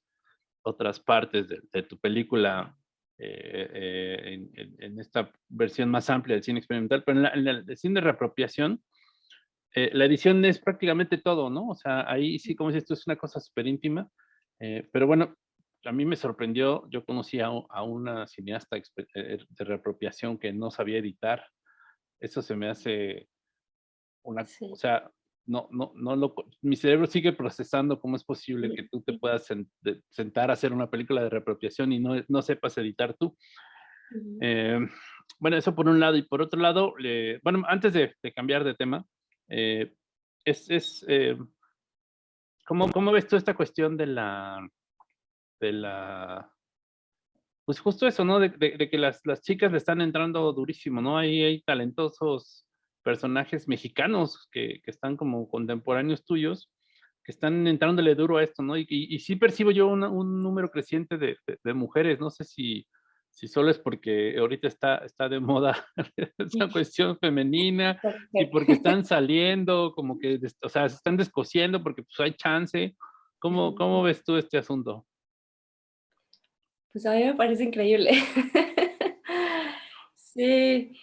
S3: otras partes de, de tu película en, en, esta versión más amplia del cine experimental, pero en, el cine de reapropiación, la edición es prácticamente todo, ¿no? O sea, ahí sí, como si esto es una cosa súper íntima, pero bueno, a mí me sorprendió, yo conocí a, una cineasta de reapropiación que no sabía editar, eso se me hace una, o sea, no, no, no lo, mi cerebro sigue procesando cómo es posible que tú te puedas sentar a hacer una película de reapropiación y no, no sepas editar tú. Eh, bueno, eso por un lado. Y por otro lado, bueno, antes de, cambiar de tema, eh, es, es eh, ¿cómo, ¿cómo, ves tú esta cuestión de la, de la, pues justo eso, ¿no? De, de, que las, las, chicas le están entrando durísimo, ¿no? Ahí hay talentosos personajes mexicanos que, que, están como contemporáneos tuyos, que están entrándole duro a esto, ¿no? Y, y, sí percibo yo un número creciente de, de, mujeres, no sé si, si solo es porque ahorita está, está de moda esa cuestión femenina y porque están saliendo, como que, o sea, se están descosiendo porque pues hay chance. ¿Cómo, cómo ves tú este asunto?
S5: Pues a mí me parece increíble. sí,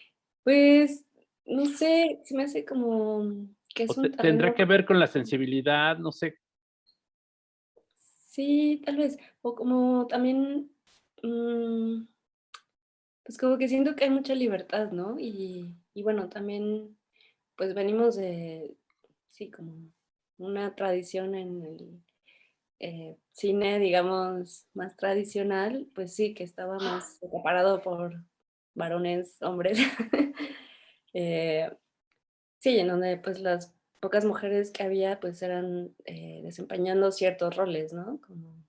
S5: pues no sé, se me hace como que es un
S3: Tendrá que ver con la sensibilidad, no sé.
S5: Sí, tal vez. O como también, mm, pues como que siento que hay mucha libertad, ¿no? Y, y bueno, también, pues venimos de, sí, como una tradición en el eh, cine, digamos, más tradicional, pues sí, que estaba más separado por varones, hombres. Eh, sí, en donde pues las pocas mujeres que había pues eran eh, desempeñando ciertos roles, ¿no? Como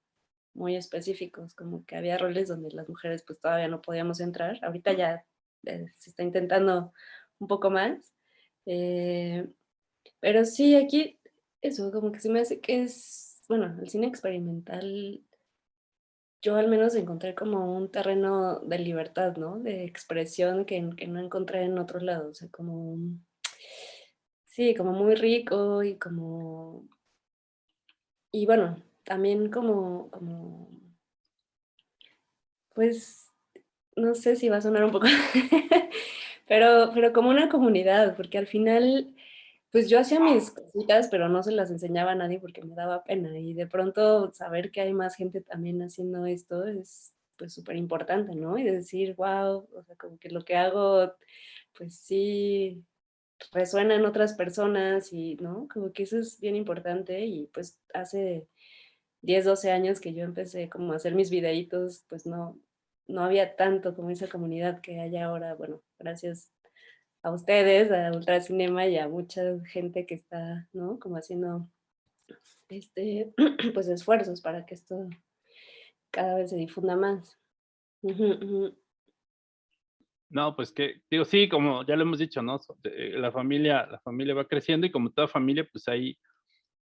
S5: muy específicos, como que había roles donde las mujeres pues todavía no podíamos entrar. Ahorita ya se está intentando un poco más. pero sí, aquí eso, como que se me hace que es bueno, el cine experimental, yo al menos encontré como un terreno de libertad, ¿no? De expresión que, no encontré en otro lado, o sea, como, sí, como muy rico y como, y bueno, también como, como, pues, no sé si va a sonar un poco, pero, pero como una comunidad, porque al final pues yo hacía mis cositas, pero no se las enseñaba a nadie porque me daba pena. Y de pronto saber que hay más gente también haciendo esto es pues súper importante, ¿no? Y decir, wow, o sea, como que lo que hago, pues sí, resuena en otras personas y, ¿no? Como que eso es bien importante y pues hace 10, 12 años que yo empecé como a hacer mis videitos, pues no, no había tanto como esa comunidad que hay ahora, bueno, gracias a ustedes, a Ultracinema y a mucha gente que está, ¿no? Como haciendo, este, pues esfuerzos para que esto cada vez se difunda más.
S3: No, pues que, digo, sí, como ya lo hemos dicho, ¿no? La familia, la familia va creciendo y como toda familia, pues ahí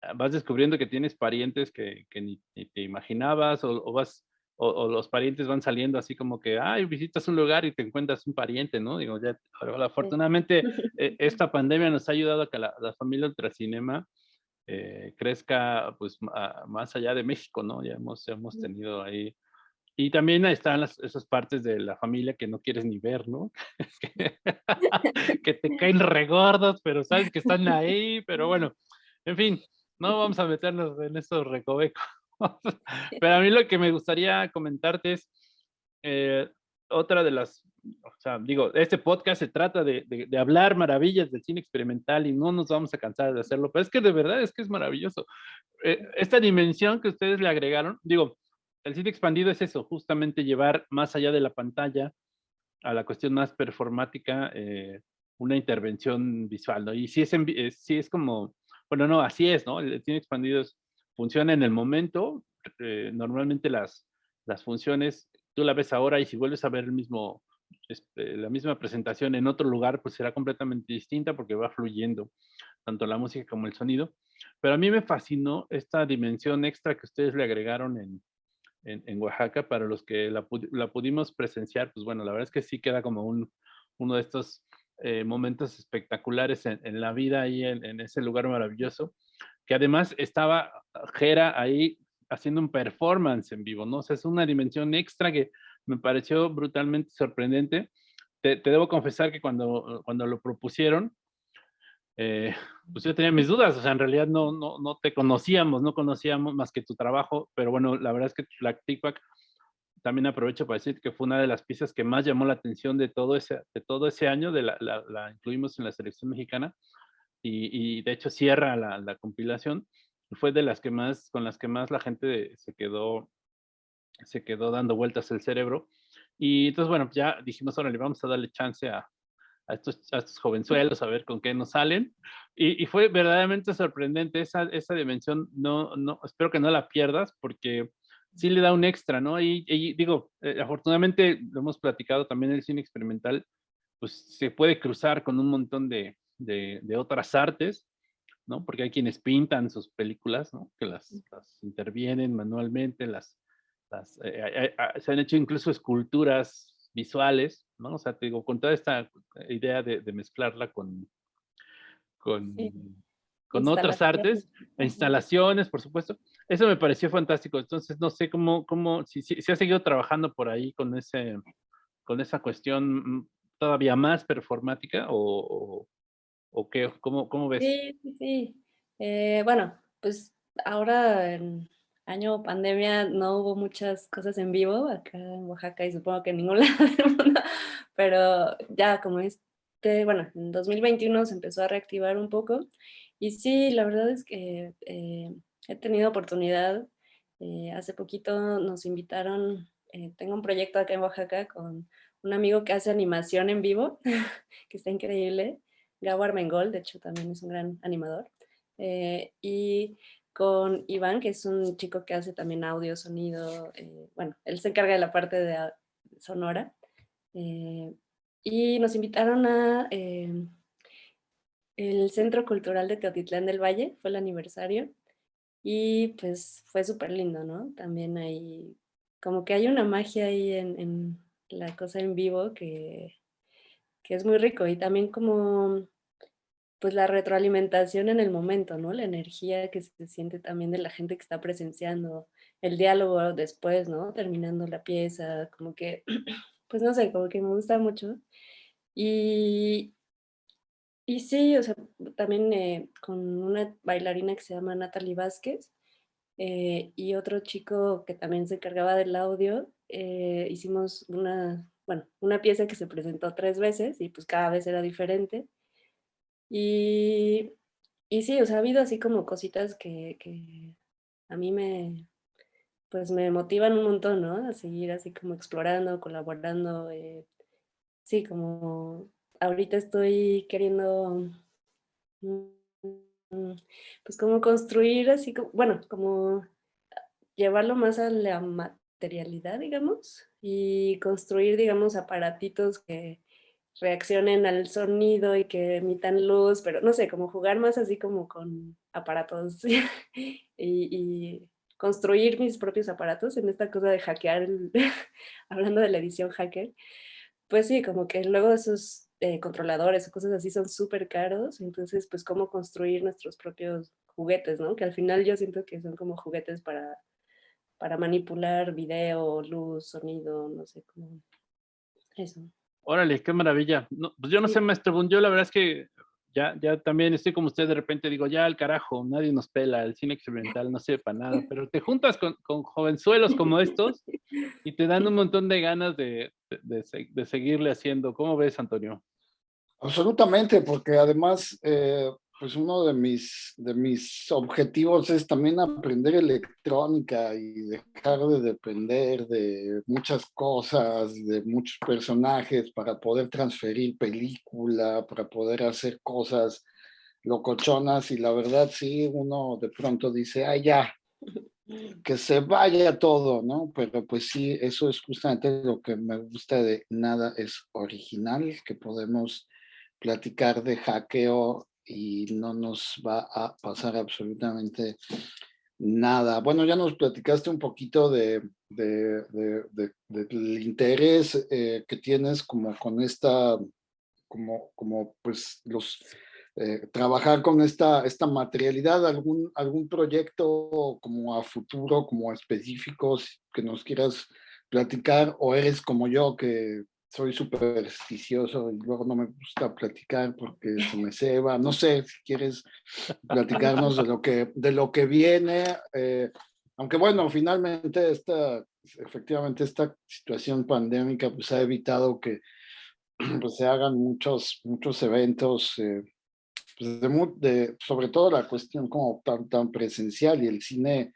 S3: ah, vas descubriendo que tienes parientes que, que ni, te imaginabas o, o vas o, los parientes van saliendo así como que, ay, visitas un lugar y te encuentras un pariente, ¿no? Digo, ya, afortunadamente eh, esta pandemia nos ha ayudado a que la, familia Ultracinema eh, crezca pues más allá de México, ¿no? Ya hemos, hemos tenido ahí y también están las, esas partes de la familia que no quieres ni ver, ¿no? que, te caen regordos, pero sabes que están ahí, pero bueno, en fin, no vamos a meternos en estos recovecos. Pero a mí lo que me gustaría comentarte es eh, otra de las, o sea, digo, este podcast se trata de, de, hablar maravillas del cine experimental y no nos vamos a cansar de hacerlo, pero es que de verdad es que es maravilloso. Eh, esta dimensión que ustedes le agregaron, digo, el cine expandido es eso, justamente llevar más allá de la pantalla a la cuestión más performática, eh, una intervención visual, ¿no? Y si es, si es como, bueno, no, así es, ¿no? El cine expandido es funciona en el momento. Eh, normalmente las, las funciones, tú la ves ahora y si vuelves a ver el mismo, este, la misma presentación en otro lugar, pues será completamente distinta porque va fluyendo tanto la música como el sonido. Pero a mí me fascinó esta dimensión extra que ustedes le agregaron en, en, Oaxaca para los que la, pudimos presenciar. Pues bueno, la verdad es que sí queda como un, uno de estos eh, momentos espectaculares en, en, la vida ahí en, ese lugar maravilloso que además estaba Jera ahí haciendo un performance en vivo, ¿no? O sea, es una dimensión extra que me pareció brutalmente sorprendente. Te, debo confesar que cuando, cuando lo propusieron, eh, pues yo tenía mis dudas, o sea, en realidad no, no, no te conocíamos, no conocíamos más que tu trabajo, pero bueno, la verdad es que TikTok también aprovecho para decir que fue una de las piezas que más llamó la atención de todo ese, de todo ese año, de la, la, incluimos en la selección mexicana y, y de hecho cierra la, la, compilación. Fue de las que más, con las que más la gente se quedó, se quedó dando vueltas el cerebro. Y entonces, bueno, ya dijimos, ahora le vamos a darle chance a, a estos, a estos jovenzuelos a ver con qué nos salen. Y, y fue verdaderamente sorprendente esa, esa dimensión. No, no, espero que no la pierdas porque sí le da un extra, ¿no? Y, digo, eh, afortunadamente lo hemos platicado también el cine experimental, pues se puede cruzar con un montón de, de, otras artes, ¿no? Porque hay quienes pintan sus películas, ¿no? Que las, las intervienen manualmente, las, las eh, eh, se han hecho incluso esculturas visuales, ¿no? O sea, te digo, con toda esta idea de, de mezclarla con, con, con otras artes, instalaciones, por supuesto. Eso me pareció fantástico. Entonces, no sé cómo, cómo si, si, ha seguido trabajando por ahí con, ese, con esa cuestión mm, todavía más performática o, o, qué, cómo, cómo ves?
S5: Sí, sí, sí. Eh, bueno, pues ahora en año pandemia no hubo muchas cosas en vivo acá en Oaxaca y supongo que en ningún lado del mundo, pero ya como este, bueno, en 2021 se empezó a reactivar un poco y sí, la verdad es que eh, he tenido oportunidad. Eh, hace poquito nos invitaron, tengo un proyecto acá en Oaxaca con un amigo que hace animación en vivo, que está increíble, Gabo Armengol, de hecho también es un gran animador. y con Iván, que es un chico que hace también audio, sonido, bueno, él se encarga de la parte de sonora. y nos invitaron a el Centro Cultural de Teotitlán del Valle, fue el aniversario, y pues fue súper lindo, ¿no? También hay, como que hay una magia ahí en, la cosa en vivo que, que, es muy rico, y también como, pues la retroalimentación en el momento, ¿no? La energía que se siente también de la gente que está presenciando, el diálogo después, ¿no? Terminando la pieza, como que, pues no sé, como que me gusta mucho. Y, y sí, o sea, también eh, con una bailarina que se llama Natalie Vázquez eh, y otro chico que también se encargaba del audio, eh, hicimos una, bueno, una pieza que se presentó tres veces y pues cada vez era diferente. Y, y sí, o sea, ha habido así como cositas que, que a mí me, pues me motivan un montón, ¿no? A seguir así como explorando, colaborando, sí, como ahorita estoy queriendo, mm, pues como construir así, como, bueno, como llevarlo más a la materialidad, digamos, y construir, digamos, aparatitos que reaccionen al sonido y que emitan luz, pero no sé, como jugar más así como con aparatos y, construir mis propios aparatos en esta cosa de hackear, hablando de la edición hacker, pues sí, como que luego esos eh, controladores o cosas así son súper caros, entonces pues cómo construir nuestros propios juguetes, ¿no? Que al final yo siento que son como juguetes para, para manipular video, luz, sonido, no sé, cómo eso.
S3: Órale, qué maravilla. pues yo no sé, maestro yo la verdad es que ya, ya también estoy como usted de repente, digo, ya al carajo, nadie nos pela, el cine experimental no sirve para nada, pero te juntas con, con jovenzuelos como estos y te dan un montón de ganas de, de, de, seguirle haciendo. ¿Cómo ves, Antonio?
S4: Absolutamente, porque además, eh, pues uno de mis, de mis objetivos es también aprender electrónica y dejar de depender de muchas cosas, de muchos personajes para poder transferir película, para poder hacer cosas locochonas y la verdad sí, uno de pronto dice, ay ya, que se vaya todo, ¿no? Pero pues sí, eso es justamente lo que me gusta de nada es original, que podemos platicar de hackeo y no nos va a pasar absolutamente nada. Bueno, ya nos platicaste un poquito de, del interés eh, que tienes como con esta, como, como pues los, eh, trabajar con esta, esta materialidad, algún, algún proyecto como a futuro, como específicos que nos quieras platicar o eres como yo que soy supersticioso y luego no me gusta platicar porque se me ceba. No sé si quieres platicarnos de lo que, de lo que viene. Eh, aunque bueno, finalmente esta, efectivamente esta situación pandémica pues ha evitado que pues, se hagan muchos, muchos eventos, eh, pues, de, sobre todo la cuestión como tan, tan presencial y el cine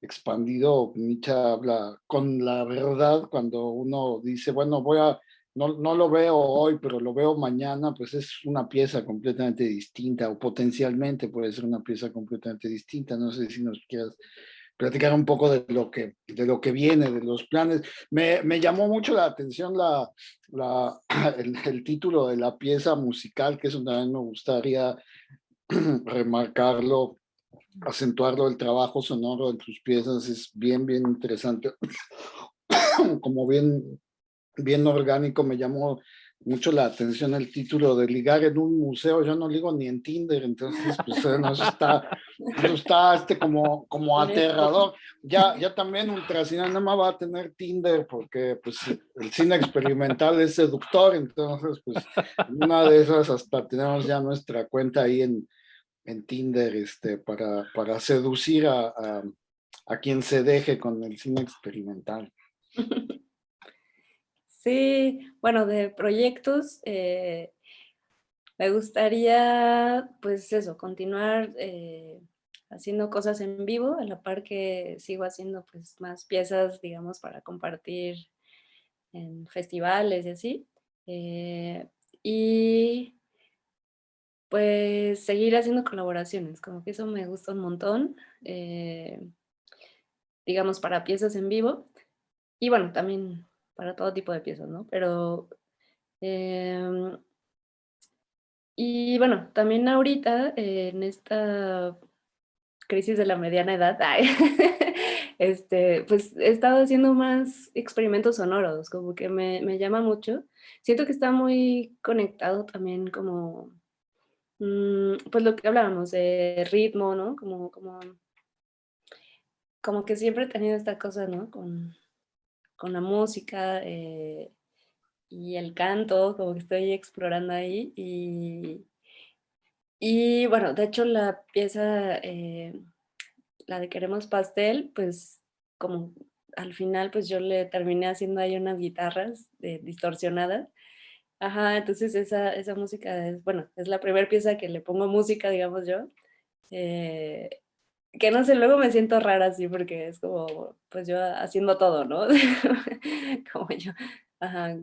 S4: expandido, Micha habla con la verdad cuando uno dice, bueno, voy a, no, no lo veo hoy, pero lo veo mañana, pues es una pieza completamente distinta o potencialmente puede ser una pieza completamente distinta. No sé si nos quieras platicar un poco de lo que, de lo que viene, de los planes. Me, me llamó mucho la atención la, la, el, título de la pieza musical, que eso también me gustaría remarcarlo, acentuarlo, el trabajo sonoro de tus piezas es bien, bien interesante. Como bien, bien orgánico, me llamó mucho la atención el título de ligar en un museo, yo no ligo ni en Tinder, entonces pues eh, no, está, está este como, como aterrador. Ya, ya también Ultracinema va a tener Tinder porque pues el cine experimental es seductor, entonces pues una de esas hasta tenemos ya nuestra cuenta ahí en, en Tinder este, para, para seducir a, a, a quien se deje con el cine experimental.
S5: Sí, bueno, de proyectos, eh, me gustaría, pues eso, continuar eh, haciendo cosas en vivo, a la par que sigo haciendo pues más piezas, digamos, para compartir en festivales y así. Eh, y pues seguir haciendo colaboraciones, como que eso me gusta un montón, digamos, para piezas en vivo. Y bueno, también para todo tipo de piezas, ¿no? Pero, em, y bueno, también ahorita, en esta crisis de la mediana edad, este, pues he estado haciendo más experimentos sonoros, como que me, me llama mucho. Siento que está muy conectado también como, mm, pues lo que hablábamos de ritmo, ¿no? Como, como, como que siempre he tenido esta cosa, ¿no? Con la música eh, y el canto, como que estoy explorando ahí. Y, y bueno, de hecho la pieza, eh, la de Queremos Pastel, pues como al final pues yo le terminé haciendo ahí unas guitarras distorsionadas. Ajá, entonces esa, esa música es, bueno, es la primera pieza que le pongo música, digamos yo. Eh, que no sé, luego me siento rara así porque es como, pues yo haciendo todo, ¿no? como yo, ajá,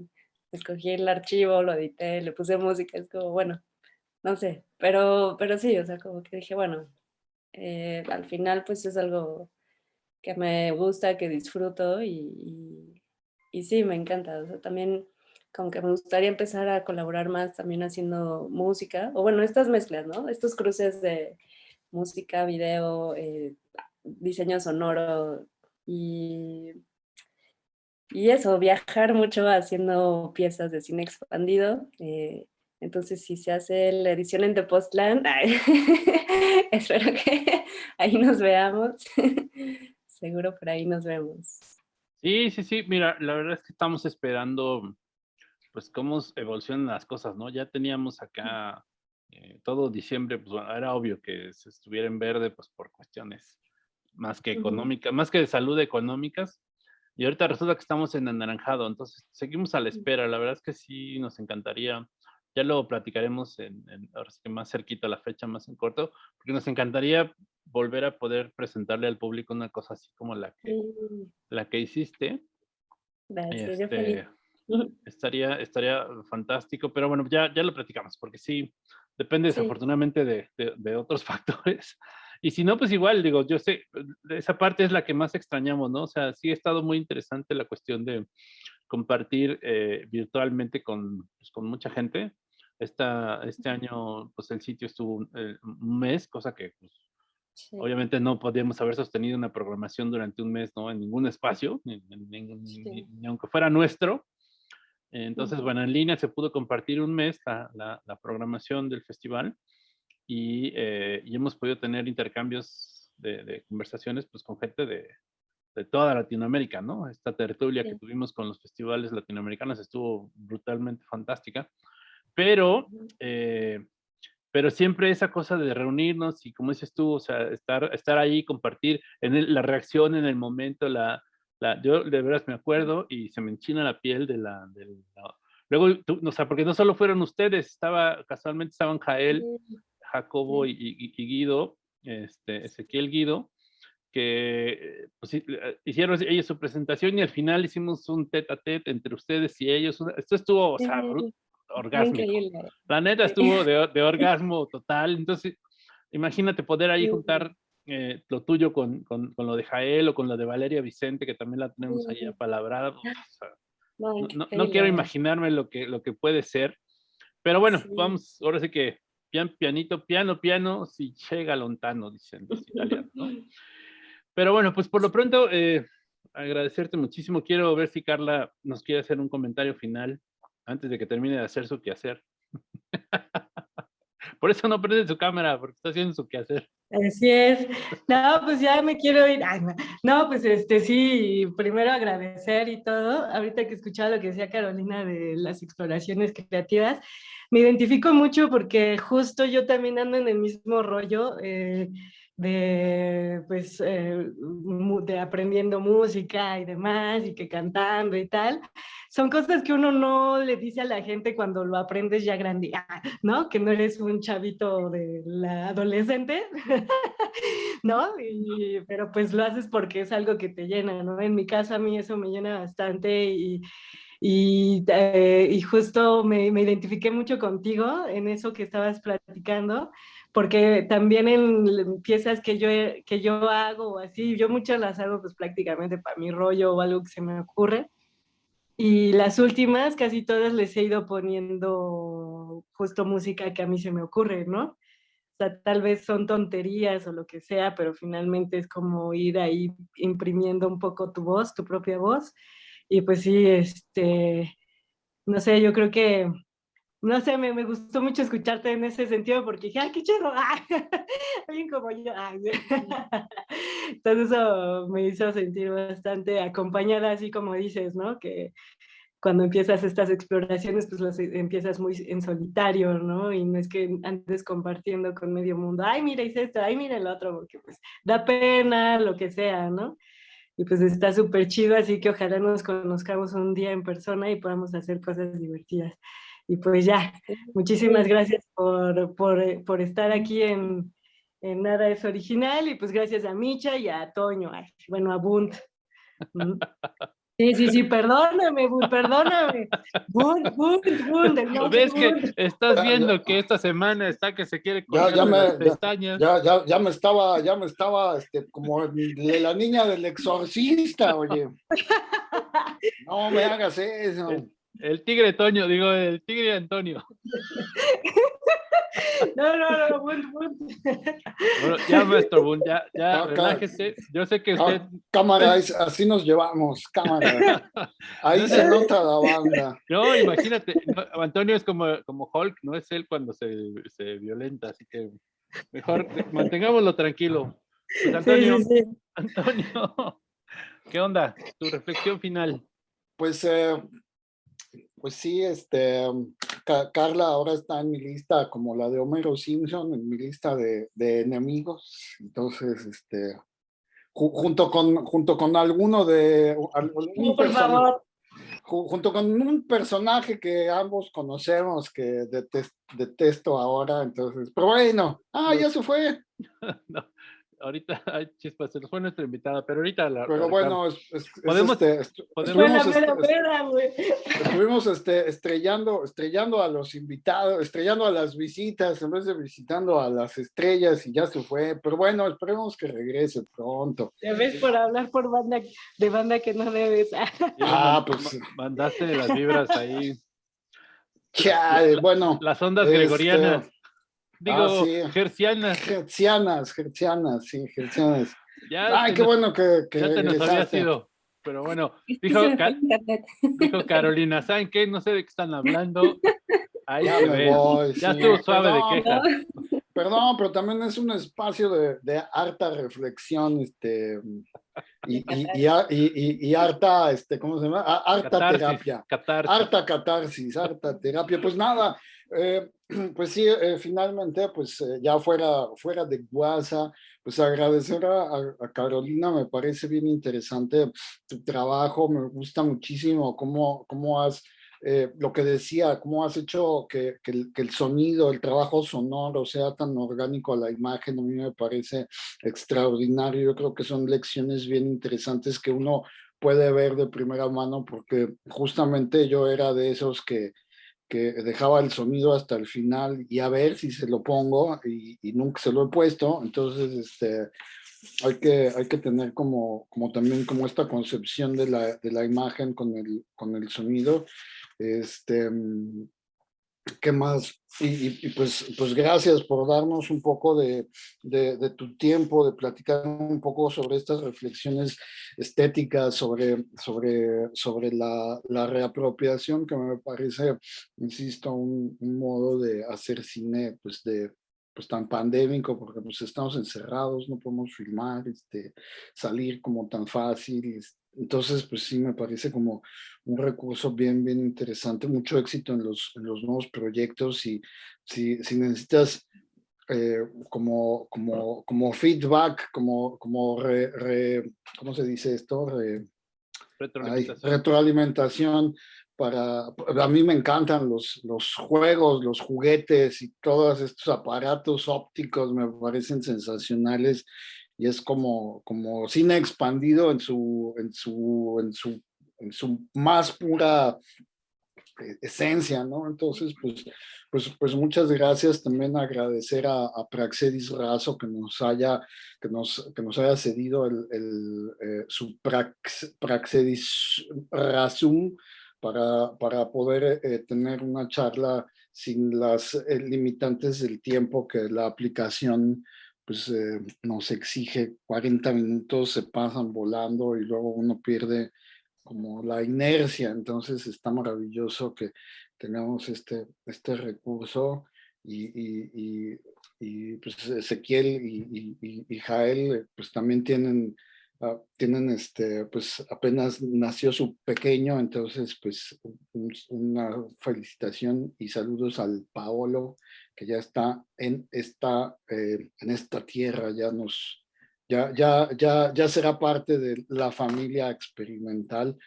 S5: escogí el archivo, lo edité, le puse música, es como, bueno, no sé, pero, pero sí, o sea, como que dije, bueno, eh, al final pues es algo que me gusta, que disfruto y, y, sí, me encanta, o sea, también como que me gustaría empezar a colaborar más también haciendo música, o bueno, estas mezclas, ¿no? Estos cruces de música, video, eh, diseño sonoro y, y eso, viajar mucho haciendo piezas de cine expandido. Eh, entonces, si se hace la edición en Tepoztlán, espero que ahí nos veamos. Seguro por ahí nos vemos.
S3: Sí, sí, sí. Mira, la verdad es que estamos esperando, pues, cómo evolucionan las cosas, ¿no? Ya teníamos acá eh, todo diciembre, pues era obvio que se estuviera en verde, pues por cuestiones más que económicas, más que de salud económicas. Y ahorita resulta que estamos en anaranjado, entonces seguimos a la espera. La verdad es que sí nos encantaría, ya lo platicaremos en, ahora sí que más cerquita la fecha, más en corto, porque nos encantaría volver a poder presentarle al público una cosa así como la que, la que hiciste.
S5: Gracias, este,
S3: estaría, estaría fantástico, pero bueno, ya, ya lo platicamos, porque sí, Depende desafortunadamente de, de, otros factores. Y si no, pues igual, digo, yo sé, esa parte es la que más extrañamos, ¿no? O sea, sí ha estado muy interesante la cuestión de compartir eh, virtualmente con, pues, con mucha gente. Esta, este año, pues el sitio estuvo eh, un, mes, cosa que pues, obviamente no podíamos haber sostenido una programación durante un mes, ¿no? En ningún espacio, ni, ni aunque fuera nuestro. Entonces, bueno, en línea se pudo compartir un mes la, la, programación del festival y, eh, y, hemos podido tener intercambios de, de, conversaciones pues, con gente de, de toda Latinoamérica, ¿no? Esta tertulia que tuvimos con los festivales latinoamericanos estuvo brutalmente fantástica, pero, eh, pero siempre esa cosa de reunirnos y como dices tú, o sea, estar, estar ahí, compartir en el- la reacción en el momento, la, la, yo de veras me acuerdo y se me enchina la piel de la, del- la- luego, tú, o sea, porque no solo fueron ustedes, estaba, casualmente estaban Jael, Jacobo y, y- y Guido, este, Ezequiel Guido, que pues, eh, hicieron ellos su presentación y al final hicimos un tete a tete entre ustedes y ellos. Esto estuvo, o sea, orgásmico. La neta estuvo de, de orgasmo total. Entonces, imagínate poder ahí juntar eh, lo tuyo con, con, con lo de Jael o con lo de Valeria Vicente, que también la tenemos ahí apalabrada. o sea,
S5: No,
S3: quiero imaginarme lo que, lo que puede ser. Pero bueno,
S5: Sí.
S3: vamos, ahora sí que pian, pianito, piano, piano, si llega lontano, dicen los italianos, ¿no? Pero bueno, pues por lo pronto, eh, agradecerte muchísimo. Quiero ver si Carla nos quiere hacer un comentario final antes de que termine de hacer su quehacer. Por eso no prende su cámara, porque está haciendo su quehacer.
S6: Así es. No, pues ya me quiero ir. No, pues este sí, primero agradecer y todo. Ahorita que escuchaba lo que decía Carolina de las exploraciones creativas, me identifico mucho porque justo yo también ando en el mismo rollo eh, de, pues, eh, de aprendiendo música y demás, y que cantando y tal. Son cosas que uno no le dice a la gente cuando lo aprendes ya grande, ¿no? Que no eres un chavito de la adolescente, ¿no? Pero pues lo haces porque es algo que te llena, ¿no? En mi caso a mí eso me llena bastante y, y, eh, y justo me, me identifiqué mucho contigo en eso que estabas platicando, porque también en piezas que yo, que yo hago así, yo muchas las hago pues prácticamente para mi rollo o algo que se me ocurre. Y las últimas, casi todas les he ido poniendo justo música que a mí se me ocurre, ¿no? O sea, tal vez son tonterías o lo que sea, pero finalmente es como ir ahí imprimiendo un poco tu voz, tu propia voz. Y pues sí, este, no sé, yo creo que, no sé, me, me gustó mucho escucharte en ese sentido porque dije, ¡ay, qué chido! Alguien como yo. ¡ah! Entonces eso me hizo sentir bastante acompañada, así como dices, ¿no? Que cuando empiezas estas exploraciones, pues las e- empiezas muy en solitario, ¿no? Y no es que andes compartiendo con medio mundo, ay, mira, esto, ay, mira el otro, porque pues da pena, lo que sea, ¿no? Y pues está súper chido, así que ojalá nos conozcamos un día en persona y podamos hacer cosas divertidas. Y pues ya, muchísimas gracias por, por, eh, por estar aquí en, en Nada es Original y pues gracias a Micha y a Toño, ay, bueno, a Bunt. Mm. Sí, sí, sí, perdóname, Bunt, perdóname. Bunt, Bunt, Bunt, el nombre
S3: ¿Ves que
S6: Bunt.
S3: estás
S4: Ya,
S3: viendo que esta semana está que se quiere
S4: Ya, ya me-
S3: las pestañas?
S4: Ya, ya, ya me estaba, ya me estaba, este, como de la niña del exorcista, oye. No me hagas eso.
S3: El, tigre Toño, digo, el tigre Antonio.
S6: No, no, no, Bunt.
S3: Bueno, ya, maestro Boone, ya, ya,
S4: Acá.
S3: relájese. Yo sé que usted,
S4: Cámara, así nos llevamos, cámara. Ahí se nota la banda.
S3: no, imagínate, no, Antonio es como, como Hulk, no es él cuando se, se violenta, así que mejor mantengámoslo tranquilo. Pues, Antonio,
S6: Sí, sí, sí.
S3: Antonio, ¿qué onda? Tu reflexión final.
S4: Pues, eh, pues sí, este, Ca- Carla ahora está en mi lista como la de Homero Simpson, en mi lista de, de enemigos. Entonces, este, ju- junto con, junto con alguno de, algún
S6: Sí, por favor.
S4: ju- junto con un personaje que ambos conocemos que detes- detesto ahora, entonces, pero bueno, ah, ya se fue,
S3: No, ahorita, ay, chispas, se nos fue nuestra invitada, pero ahorita la.
S4: pero
S3: la-
S4: bueno, es- es- es
S3: Podemos-
S4: este, estu-
S3: podemos-
S4: estuvimos, estuvimos este, estrellando, estrellando a los invitados, estrellando a las visitas, en vez de visitando a las estrellas y ya se fue, pero bueno, esperemos que regrese pronto.
S6: Ya ves por hablar por banda, de banda que no debes.
S4: Ah, pues.
S3: ma- Mandaste las vibras ahí,
S4: Chale, bueno,
S3: las ondas
S4: Este,
S3: gregorianas. Digo,
S4: ah, sí.
S3: gercianas.
S4: gercianas, gercianas, sí, gercianas.
S3: Ya,
S4: Ay, qué
S3: nos-
S4: bueno que, que
S3: ya se nos había sido. Pero bueno, dijo, dijo Carolina, ¿saben qué? No sé de qué están hablando. Ahí
S4: Ya me voy,
S3: Ya
S4: sí.
S3: estuvo suave
S4: Perdón,
S3: de queja.
S4: Perdón, pero también es un espacio de, de harta reflexión, este, y, y, harta, este, ¿cómo se llama? Harta terapia. Harta catarsis, harta terapia. Pues nada, eh, pues sí, eh, finalmente, pues eh, ya fuera, fuera de WhatsApp, pues agradecer a, Carolina, me parece bien interesante tu trabajo, me gusta muchísimo cómo, cómo has, lo que decía, cómo has hecho que, que, el, que, el, sonido, el trabajo sonoro sea tan orgánico a la imagen, a mí me parece extraordinario, yo creo que son lecciones bien interesantes que uno puede ver de primera mano, porque justamente yo era de esos que, que dejaba el sonido hasta el final y a ver si se lo pongo y, nunca se lo he puesto, entonces este, hay, que, hay que tener como, como también como esta concepción de la, de la imagen con el, con el sonido. Este, ¿Qué más? Y, pues, pues gracias por darnos un poco de, de, tu tiempo, de platicar un poco sobre estas reflexiones estéticas, sobre, sobre, sobre la, la reapropiación, que me parece, insisto, un, modo de hacer cine pues de, pues tan pandémico, porque pues estamos encerrados, no podemos filmar, este, salir como tan fácil, entonces, pues sí, me parece como un recurso bien, bien interesante, mucho éxito en los, en los nuevos proyectos y si, si necesitas eh, como, como, como feedback, como, como re, ¿cómo se dice esto? retroalimentación. retroalimentación para, a mí me encantan los, los juegos, los juguetes y todos estos aparatos ópticos me parecen sensacionales y es como, como cine expandido en su, en su, en su, en su más pura eh, esencia, ¿no? Entonces, pues, pues, pues muchas gracias. También agradecer a, Praxedis Razo que nos haya, que nos, que nos haya cedido el, el eh, su Praxedis Razum para, para poder eh, tener una charla sin las limitantes del tiempo que la aplicación pues eh, nos exige 40 minutos, se pasan volando y luego uno pierde como la inercia, entonces está maravilloso que tengamos este, este recurso y, y, y, pues Ezequiel y, Jael pues también tienen, ah, tienen este, pues apenas nació su pequeño, entonces pues una felicitación y saludos al Paolo que ya está en esta, eh, en esta tierra, ya nos, ya, ya, ya, ya será parte de la familia experimental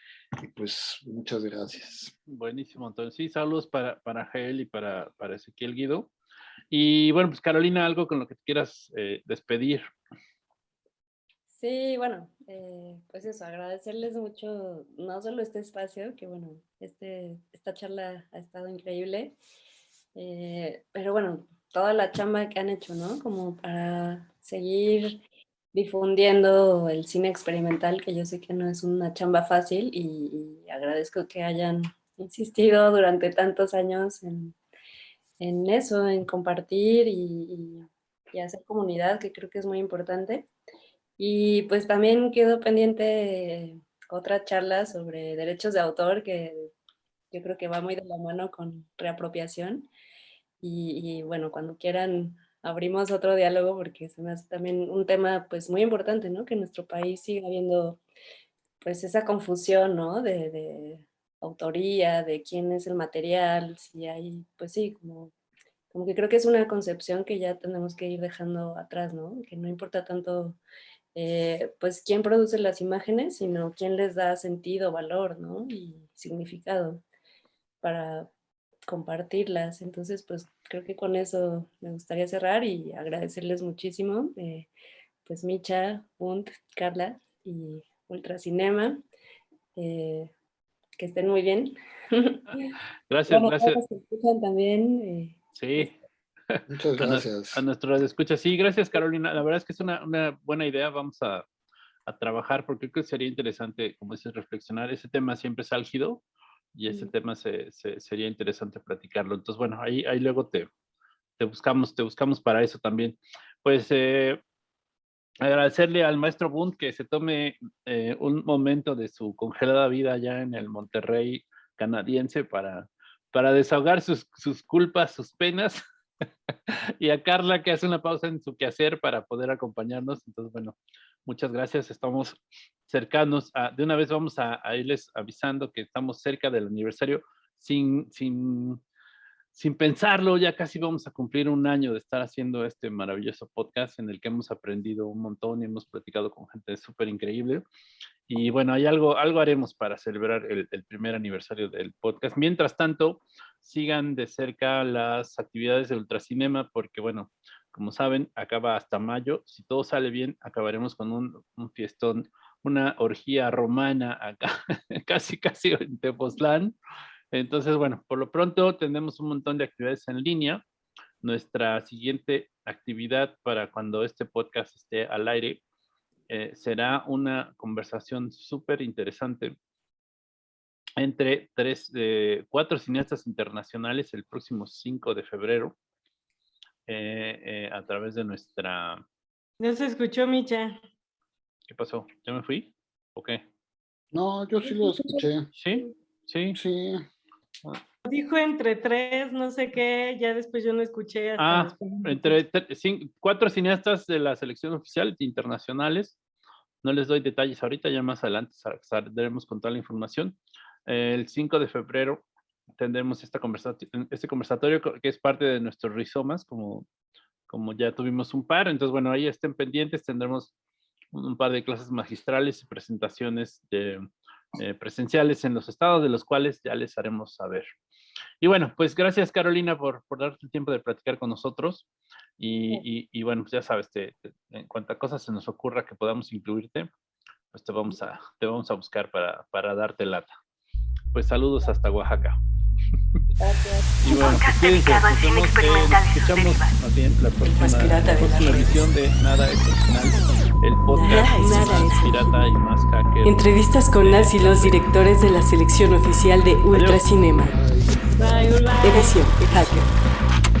S4: y pues muchas gracias.
S3: Buenísimo, entonces sí, saludos para, para Jael y para, para Ezequiel Guido. Y bueno, pues Carolina, algo con lo que quieras eh, despedir.
S5: Sí, bueno, eh, pues eso, agradecerles mucho, no solo este espacio, que bueno, este, esta charla ha estado increíble, eh, pero bueno, toda la chamba que han hecho, ¿no? Como para seguir difundiendo el cine experimental, que yo sé que no es una chamba fácil y, agradezco que hayan insistido durante tantos años en, en eso, en compartir y, y, hacer comunidad, que creo que es muy importante. Y pues también quedó pendiente otra charla sobre derechos de autor, que yo creo que va muy de la mano con reapropiación. Y, bueno, cuando quieran abrimos otro diálogo porque se me hace también un tema pues muy importante, ¿no? Que en nuestro país siga habiendo pues esa confusión, ¿no? De, de autoría, de quién es el material, si hay, pues sí, como, como que creo que es una concepción que ya tenemos que ir dejando atrás, ¿no? Que no importa tanto eh, pues quién produce las imágenes, sino quién les da sentido, valor, ¿no? Y significado para, compartirlas. Entonces, pues creo que con eso me gustaría cerrar y agradecerles muchísimo. Eh, pues Micha, Punt, Carla y Ultracinema. Eh, que estén muy bien.
S3: Gracias, gracias.
S5: escuchan también. Eh,
S3: sí.
S4: Muchas gracias.
S3: A, nuestros escuchas. Sí, gracias Carolina. La verdad es que es una, una buena idea. Vamos a, a, trabajar porque creo que sería interesante, como dices, reflexionar. Ese tema siempre es álgido y ese tema se, sería interesante platicarlo. Entonces, bueno, ahí, ahí luego te, te buscamos, te buscamos para eso también. Pues eh, agradecerle al maestro Bund que se tome eh, un momento de su congelada vida allá en el Monterrey canadiense para, para desahogar sus, sus culpas, sus penas y a Carla que hace una pausa en su quehacer para poder acompañarnos. Entonces, bueno, muchas gracias. Estamos cercanos. A, de una vez vamos a, irles avisando que estamos cerca del aniversario sin, sin, sin pensarlo. Ya casi vamos a cumplir un año de estar haciendo este maravilloso podcast en el que hemos aprendido un montón y hemos platicado con gente súper increíble. Y bueno, hay algo, algo haremos para celebrar el, primer aniversario del podcast. Mientras tanto, sigan de cerca las actividades de Ultracinema, porque bueno, como saben, acaba hasta mayo. Si todo sale bien, acabaremos con un, un fiestón, una orgía romana acá, casi, casi en Tepoztlán. Entonces, bueno, por lo pronto tenemos un montón de actividades en línea. Nuestra siguiente actividad para cuando este podcast esté al aire eh, será una conversación súper interesante entre tres, eh, cuatro cineastas internacionales el próximo 5 de febrero eh, eh, a través de nuestra...
S6: No se escuchó, Micha.
S3: ¿Qué pasó? ¿Ya me fui? ¿O qué?
S4: No, yo sí lo escuché.
S3: ¿Sí? ¿Sí?
S4: Sí.
S6: Dijo entre tres, no sé qué, ya después yo no escuché. Hasta
S3: ah, entre cinco, cuatro cineastas de la selección oficial internacionales. No les doy detalles ahorita, ya más adelante saldremos con toda la información. El 5 de febrero tendremos esta conversación, este conversatorio que es parte de nuestros rizomas, como, como ya tuvimos un par. Entonces, bueno, ahí estén pendientes, tendremos un par de clases magistrales y presentaciones de, eh, presenciales en los estados, de los cuales ya les haremos saber. Y bueno, pues gracias Carolina por, por darte el tiempo de platicar con nosotros. Y, y, y bueno, pues ya sabes, te, te, en cuanto a cosas se nos ocurra que podamos incluirte, pues te vamos a, te vamos a buscar para, para darte lata. Pues saludos hasta Oaxaca.
S5: Gracias.
S3: Y bueno, pues cuídense, nos vemos, eh, escuchamos más bien la próxima, la próxima emisión de Nada Excepcional, el podcast
S2: Nada, nada
S3: más pirata y más hacker.
S2: Entrevistas con las y los directores de la selección oficial de Ultracinema. Edición Hacker.